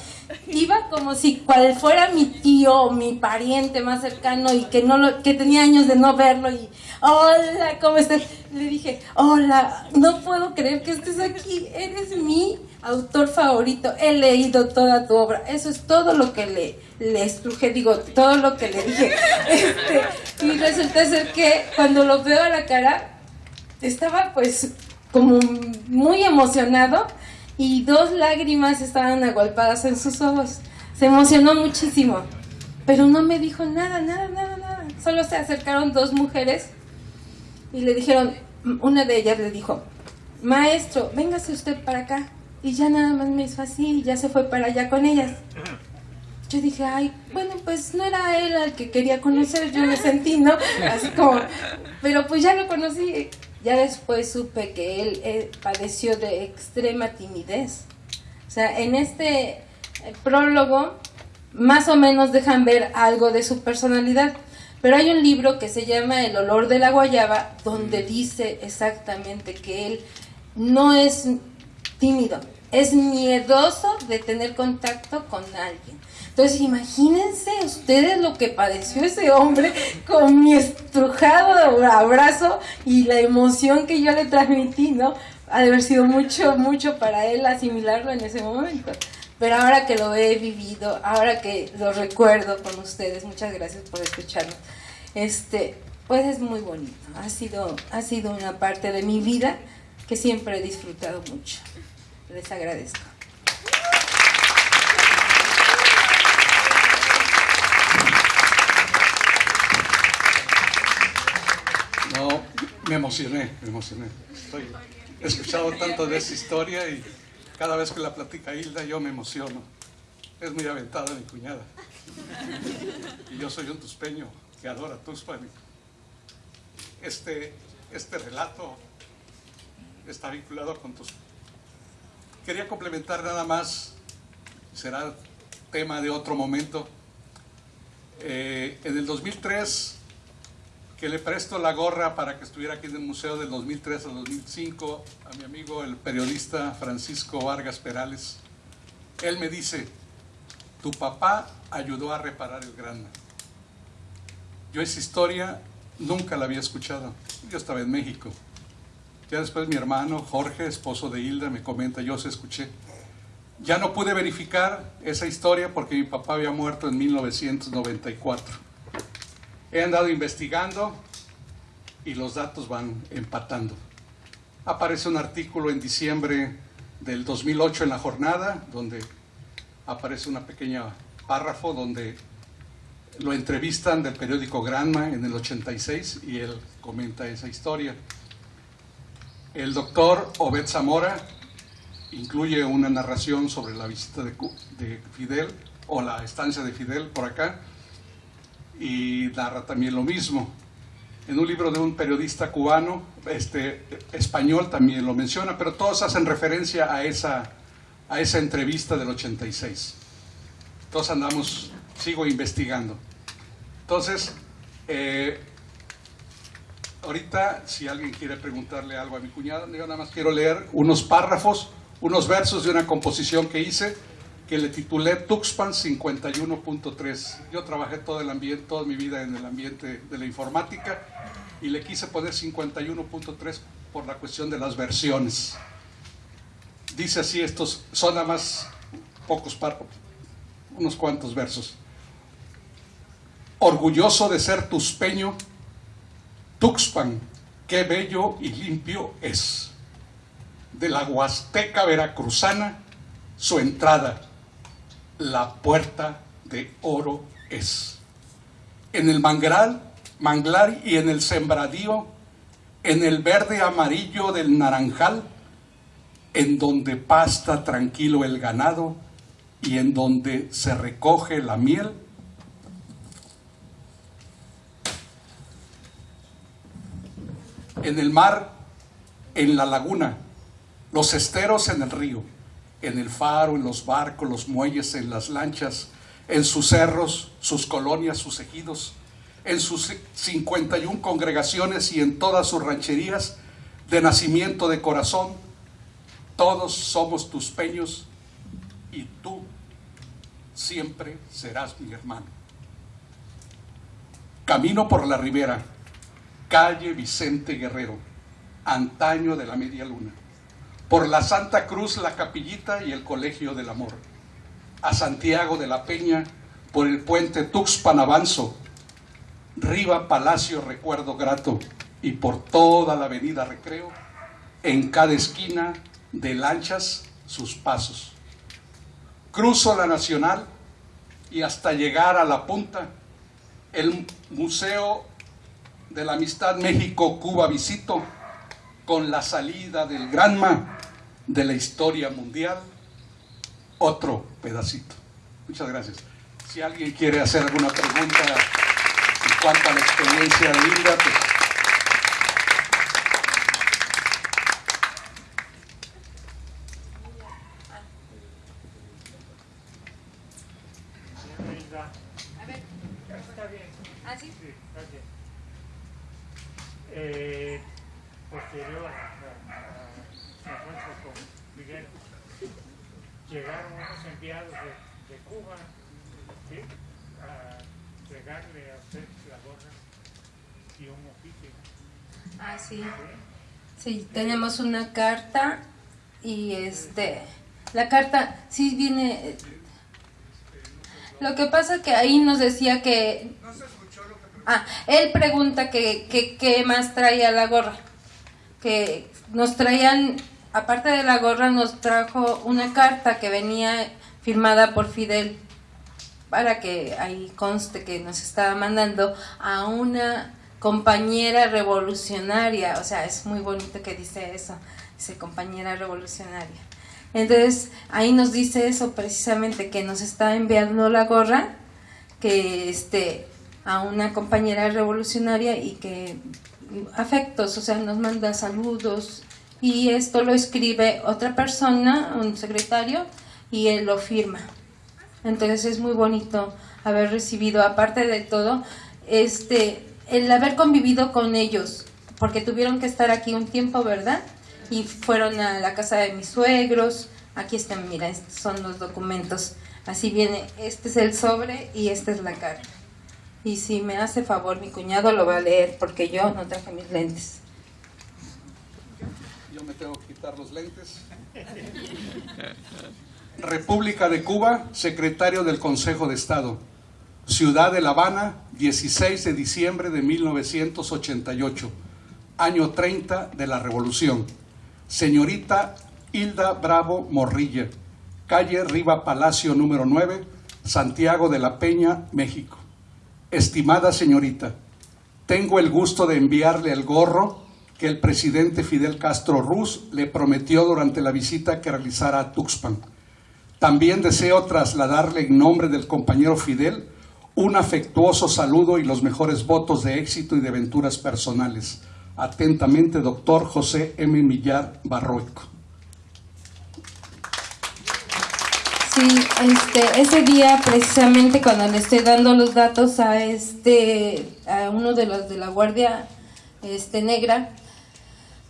Iba como si cual fuera mi tío, mi pariente más cercano y que no lo, que tenía años de no verlo y hola, ¿cómo estás? Le dije, hola, no puedo creer que estés aquí, eres mi autor favorito, he leído toda tu obra, eso es todo lo que le, le estruje, digo, todo lo que le dije. <laughs> Este, y resulta ser que cuando lo veo a la cara, estaba pues como muy emocionado y dos lágrimas estaban agolpadas en sus ojos. Se emocionó muchísimo, pero no me dijo nada, nada, nada, nada. Solo se acercaron dos mujeres y le dijeron, una de ellas le dijo, maestro, véngase usted para acá. Y ya nada más me hizo así y ya se fue para allá con ellas. Yo dije, ay, bueno, pues no era él al que quería conocer, yo me sentí, ¿no? Así como, pero pues ya lo conocí. Ya después supe que él, eh, padeció de extrema timidez. O sea, en este eh, prólogo más o menos dejan ver algo de su personalidad. Pero hay un libro que se llama El olor de la guayaba, donde dice exactamente que él no es tímido, es miedoso de tener contacto con alguien. Entonces imagínense ustedes lo que padeció ese hombre con mi estrujado abrazo y la emoción que yo le transmití, ¿no? Ha de haber sido mucho, mucho para él asimilarlo en ese momento. Pero ahora que lo he vivido, ahora que lo recuerdo con ustedes, muchas gracias por escucharnos. Este, pues es muy bonito. Ha sido, ha sido una parte de mi vida que siempre he disfrutado mucho. Les agradezco. No, me emocioné, me emocioné. he escuchado tanto de esa historia y cada vez que la platica Hilda yo me emociono. Es muy aventada mi cuñada. Y yo soy un tuspeño que adora Tuxpan. Este, este relato está vinculado con tus... Quería complementar nada más, será tema de otro momento. Eh, en el 2003 que le presto la gorra para que estuviera aquí en el museo del 2003 al 2005 a mi amigo el periodista Francisco Vargas Perales. Él me dice, tu papá ayudó a reparar el Granma. Yo esa historia nunca la había escuchado. Yo estaba en México. Ya después mi hermano Jorge, esposo de Hilda, me comenta, yo se escuché. Ya no pude verificar esa historia porque mi papá había muerto en 1994. He andado investigando y los datos van empatando. Aparece un artículo en diciembre del 2008 en la jornada, donde aparece una pequeña párrafo donde lo entrevistan del periódico Granma en el 86 y él comenta esa historia. El doctor Obed Zamora incluye una narración sobre la visita de, de, Fidel o la estancia de Fidel por acá y narra también lo mismo. En un libro de un periodista cubano, este, español también lo menciona, pero todos hacen referencia a esa, a esa entrevista del 86. Todos andamos, sigo investigando. Entonces, eh, ahorita si alguien quiere preguntarle algo a mi cuñado, yo nada más quiero leer unos párrafos, unos versos de una composición que hice que le titulé Tuxpan 51.3. Yo trabajé todo el ambiente, toda mi vida en el ambiente de la informática y le quise poner 51.3 por la cuestión de las versiones. Dice así, estos son nada más pocos párrafos, unos cuantos versos. Orgulloso de ser tuspeño, Tuxpan, qué bello y limpio es. De la Huasteca veracruzana, su entrada, la puerta de oro es. En el mangral, manglar y en el sembradío, en el verde amarillo del naranjal, en donde pasta tranquilo el ganado y en donde se recoge la miel, en el mar, en la laguna, los esteros en el río, en el faro, en los barcos, los muelles, en las lanchas, en sus cerros, sus colonias, sus ejidos, en sus 51 congregaciones y en todas sus rancherías de nacimiento de corazón, todos somos tus peños y tú siempre serás mi hermano. Camino por la ribera, calle Vicente Guerrero, antaño de la media luna por la Santa Cruz, la Capillita y el Colegio del Amor, a Santiago de la Peña, por el puente Tuxpan Avanzo, Riva Palacio Recuerdo Grato. Y por toda la avenida Recreo, en cada esquina de lanchas sus pasos. Cruzo la Nacional y hasta llegar a la punta, el Museo de la Amistad México-Cuba visito con la salida del Granma de la historia mundial otro pedacito. Muchas gracias. Si alguien quiere hacer alguna pregunta en cuanto a la experiencia de Hilda, pues Eh, posterior llegaron unos enviados de, de Cuba ¿sí? a entregarle a usted la gorra y un oficio. Ah, sí. Sí, tenemos una carta y este, la carta sí viene, lo que pasa que ahí nos decía que, ah, él pregunta que, que, qué más traía la gorra, que nos traían aparte de la gorra, nos trajo una carta que venía firmada por Fidel para que ahí conste que nos estaba mandando a una compañera revolucionaria, o sea, es muy bonito que dice eso, dice compañera revolucionaria. Entonces, ahí nos dice eso precisamente, que nos está enviando la gorra, que este, a una compañera revolucionaria y que afectos, o sea, nos manda saludos y esto lo escribe otra persona, un secretario, y él lo firma. Entonces es muy bonito haber recibido, aparte de todo, este, el haber convivido con ellos, porque tuvieron que estar aquí un tiempo, ¿verdad? Y fueron a la casa de mis suegros, aquí están, mira, estos son los documentos. Así viene, este es el sobre y esta es la carta. Y si me hace favor mi cuñado lo va a leer porque yo no traje mis lentes. Yo me tengo que quitar los lentes. República de Cuba, secretario del Consejo de Estado. Ciudad de La Habana, 16 de diciembre de 1988, año 30 de la Revolución. Señorita Hilda Bravo Morrilla, calle Riva Palacio número 9, Santiago de la Peña, México. Estimada señorita, tengo el gusto de enviarle el gorro que el presidente Fidel Castro Ruz le prometió durante la visita que realizara a Tuxpan. También deseo trasladarle en nombre del compañero Fidel un afectuoso saludo y los mejores votos de éxito y de aventuras personales. Atentamente, doctor José M. Millar Barroico. Sí, este, ese día precisamente cuando le estoy dando los datos a este, a uno de los de la guardia, este negra,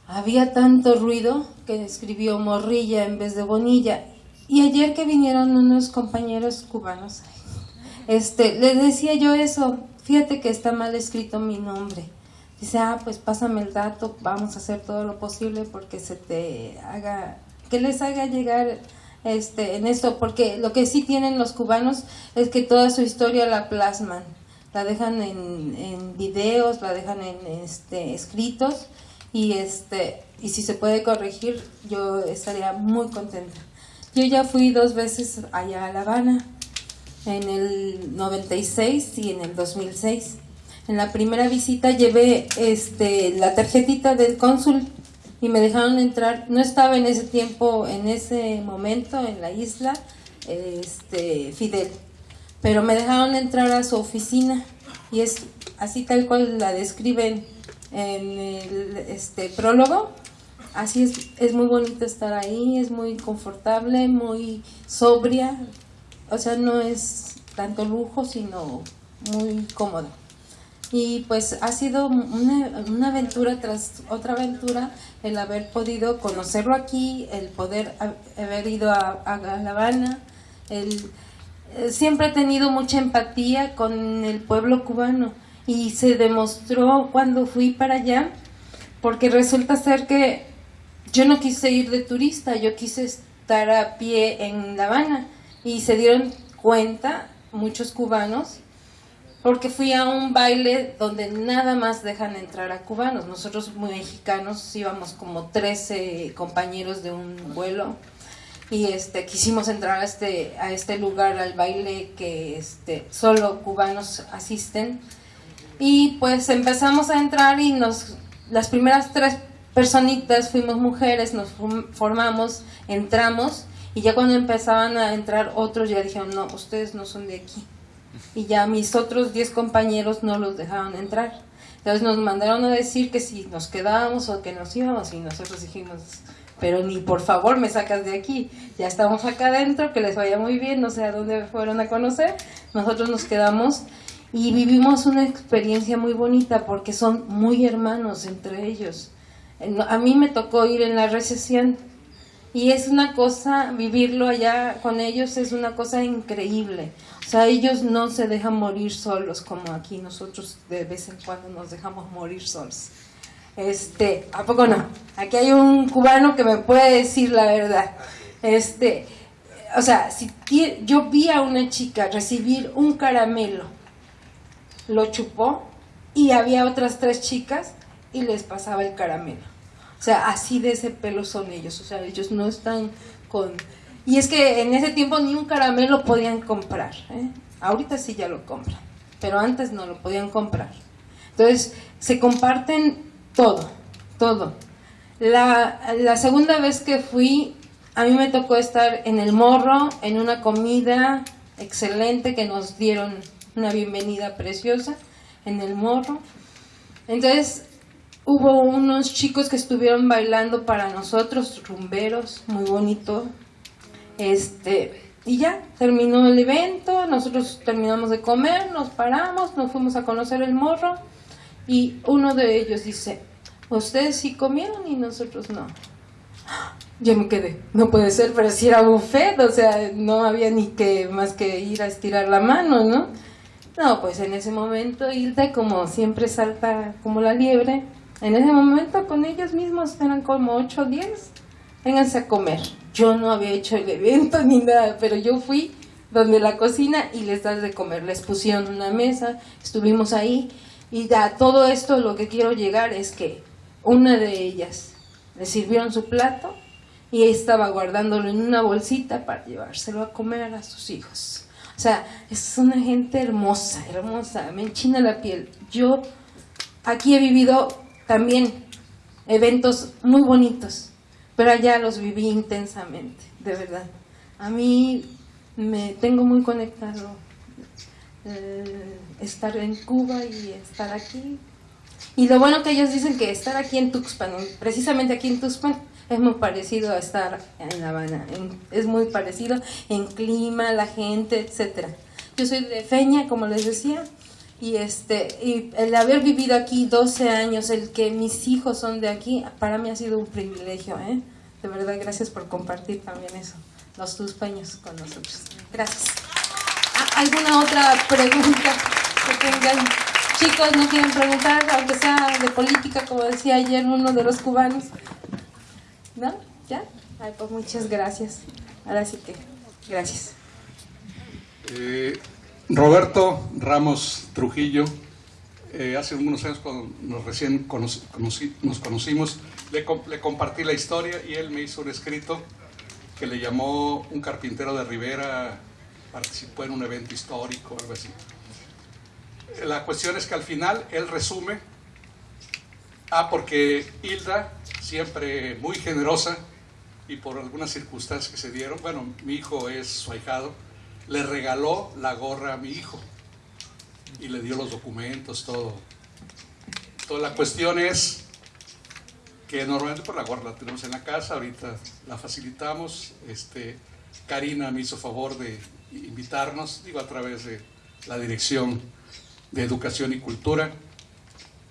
había tanto ruido que escribió Morrilla en vez de Bonilla. Y ayer que vinieron unos compañeros cubanos, este, les decía yo eso, fíjate que está mal escrito mi nombre. Dice, ah, pues pásame el dato, vamos a hacer todo lo posible porque se te haga, que les haga llegar este, en esto, porque lo que sí tienen los cubanos es que toda su historia la plasman, la dejan en, en videos, la dejan en este, escritos y este y si se puede corregir yo estaría muy contenta. Yo ya fui dos veces allá a La Habana, en el 96 y en el 2006. En la primera visita llevé este la tarjetita del cónsul y me dejaron entrar. No estaba en ese tiempo, en ese momento en la isla, este Fidel, pero me dejaron entrar a su oficina y es así tal cual la describen en el este prólogo. Así es, es muy bonito estar ahí, es muy confortable, muy sobria, o sea, no es tanto lujo, sino muy cómodo. Y pues ha sido una, una, aventura tras otra aventura el haber podido conocerlo aquí, el poder haber ido a, a La Habana, el, eh, siempre he tenido mucha empatía con el pueblo cubano y se demostró cuando fui para allá, porque resulta ser que yo no quise ir de turista, yo quise estar a pie en La Habana y se dieron cuenta muchos cubanos porque fui a un baile donde nada más dejan entrar a cubanos. Nosotros mexicanos íbamos como 13 compañeros de un vuelo y este quisimos entrar a este a este lugar al baile que este solo cubanos asisten y pues empezamos a entrar y nos las primeras tres personitas fuimos mujeres, nos formamos, entramos y ya cuando empezaban a entrar otros ya dijeron, no, ustedes no son de aquí. Y ya mis otros 10 compañeros no los dejaron entrar. Entonces nos mandaron a decir que si nos quedábamos o que nos íbamos y nosotros dijimos, pero ni por favor me sacas de aquí, ya estamos acá adentro, que les vaya muy bien, no sé a dónde fueron a conocer, nosotros nos quedamos y vivimos una experiencia muy bonita porque son muy hermanos entre ellos. A mí me tocó ir en la recesión y es una cosa, vivirlo allá con ellos es una cosa increíble. O sea, ellos no se dejan morir solos como aquí nosotros de vez en cuando nos dejamos morir solos. Este, ¿a poco no? Aquí hay un cubano que me puede decir la verdad. Este, o sea, si yo vi a una chica recibir un caramelo, lo chupó y había otras tres chicas y les pasaba el caramelo. O sea, así de ese pelo son ellos. O sea, ellos no están con... Y es que en ese tiempo ni un caramelo podían comprar. ¿eh? Ahorita sí ya lo compran, pero antes no lo podían comprar. Entonces, se comparten todo, todo. La, la segunda vez que fui, a mí me tocó estar en el morro, en una comida excelente que nos dieron una bienvenida preciosa en el morro. Entonces, hubo unos chicos que estuvieron bailando para nosotros, rumberos, muy bonito. Este, y ya, terminó el evento, nosotros terminamos de comer, nos paramos, nos fuimos a conocer el morro y uno de ellos dice, ustedes sí comieron y nosotros no. <gasps> Yo me quedé, no puede ser, pero si era buffet, o sea, no había ni que más que ir a estirar la mano, ¿no? No, pues en ese momento Hilda, como siempre salta como la liebre, en ese momento con ellos mismos eran como 8 o 10, vénganse a comer. Yo no había hecho el evento ni nada, pero yo fui donde la cocina y les das de comer. Les pusieron una mesa, estuvimos ahí y a todo esto lo que quiero llegar es que una de ellas le sirvieron su plato y estaba guardándolo en una bolsita para llevárselo a comer a sus hijos. O sea, es una gente hermosa, hermosa, me enchina la piel. Yo aquí he vivido también eventos muy bonitos, pero allá los viví intensamente, de verdad. A mí me tengo muy conectado eh, estar en Cuba y estar aquí. Y lo bueno que ellos dicen que estar aquí en Tuxpan, precisamente aquí en Tuxpan, es muy parecido a estar en La Habana, es muy parecido en clima, la gente, etcétera. Yo soy de Feña, como les decía, y este y el haber vivido aquí 12 años, el que mis hijos son de aquí, para mí ha sido un privilegio, ¿eh? De verdad, gracias por compartir también eso, los tuspeños con nosotros. Gracias. ¿Ah, ¿Alguna otra pregunta que tengan? Chicos, ¿no quieren preguntar, aunque sea de política, como decía ayer uno de los cubanos? ¿No? ¿Ya? Ay, pues muchas gracias. Ahora sí que, gracias. Eh, Roberto Ramos Trujillo, eh, hace unos años cuando nos recién conoci- conocí- nos conocimos, le compartí la historia y él me hizo un escrito que le llamó Un carpintero de Rivera, participó en un evento histórico, algo así. La cuestión es que al final él resume, ah, porque Hilda, siempre muy generosa, y por algunas circunstancias que se dieron, bueno, mi hijo es su ahijado, le regaló la gorra a mi hijo y le dio los documentos, todo. Entonces la cuestión es que normalmente por la gorra la tenemos en la casa, ahorita la facilitamos, este, Karina me hizo favor de invitarnos, digo a través de la Dirección de Educación y Cultura,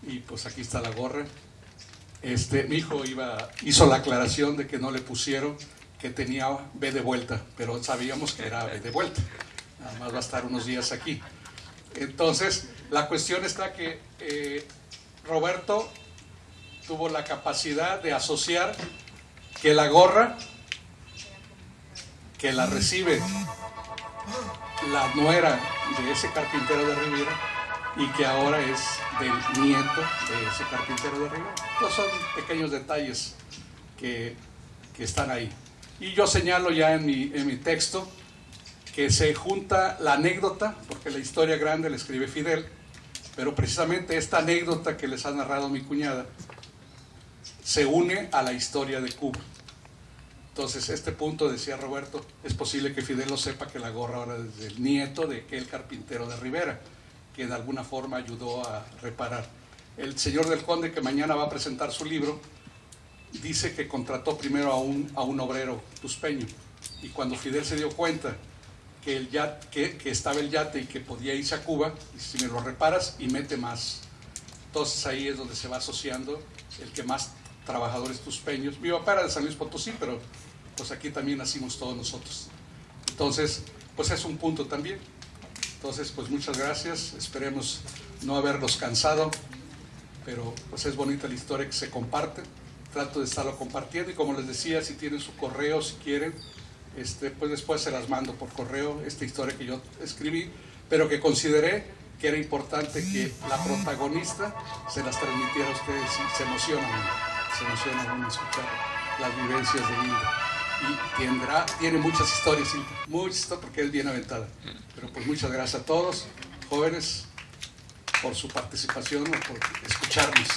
y pues aquí está la gorra. Este, mi hijo iba, hizo la aclaración de que no le pusieron que tenía B de vuelta, pero sabíamos que era B de vuelta. Nada más va a estar unos días aquí. Entonces, la cuestión está que eh, Roberto tuvo la capacidad de asociar que la gorra que la recibe la nuera de ese carpintero de Rivera y que ahora es del nieto de ese carpintero de Rivera. Estos son pequeños detalles que, que están ahí. Y yo señalo ya en mi, en mi texto que se junta la anécdota, porque la historia grande la escribe Fidel, pero precisamente esta anécdota que les ha narrado mi cuñada se une a la historia de Cuba. Entonces, este punto, decía Roberto, es posible que Fidel lo sepa que la gorra ahora es del nieto de aquel carpintero de Rivera, que de alguna forma ayudó a reparar. El señor del Conde, que mañana va a presentar su libro, dice que contrató primero a un, a un obrero tuspeño. Y cuando Fidel se dio cuenta que, el yate, que, que estaba el yate y que podía irse a Cuba, dice, si me lo reparas y mete más. Entonces ahí es donde se va asociando el que más trabajadores tuspeños. Mi papá era de San Luis Potosí, pero pues aquí también nacimos todos nosotros. Entonces, pues es un punto también. Entonces, pues muchas gracias. Esperemos no haberlos cansado, pero pues es bonita la historia que se comparte. Trato de estarlo compartiendo y como les decía, si tienen su correo, si quieren, este, pues después se las mando por correo, esta historia que yo escribí, pero que consideré que era importante que la protagonista se las transmitiera a ustedes y se emocionan, se emocionan uno escuchar las vivencias de Hilda. Y tendrá, tiene muchas historias, muchas porque es bien aventada. Pero pues muchas gracias a todos, jóvenes, por su participación por escucharnos.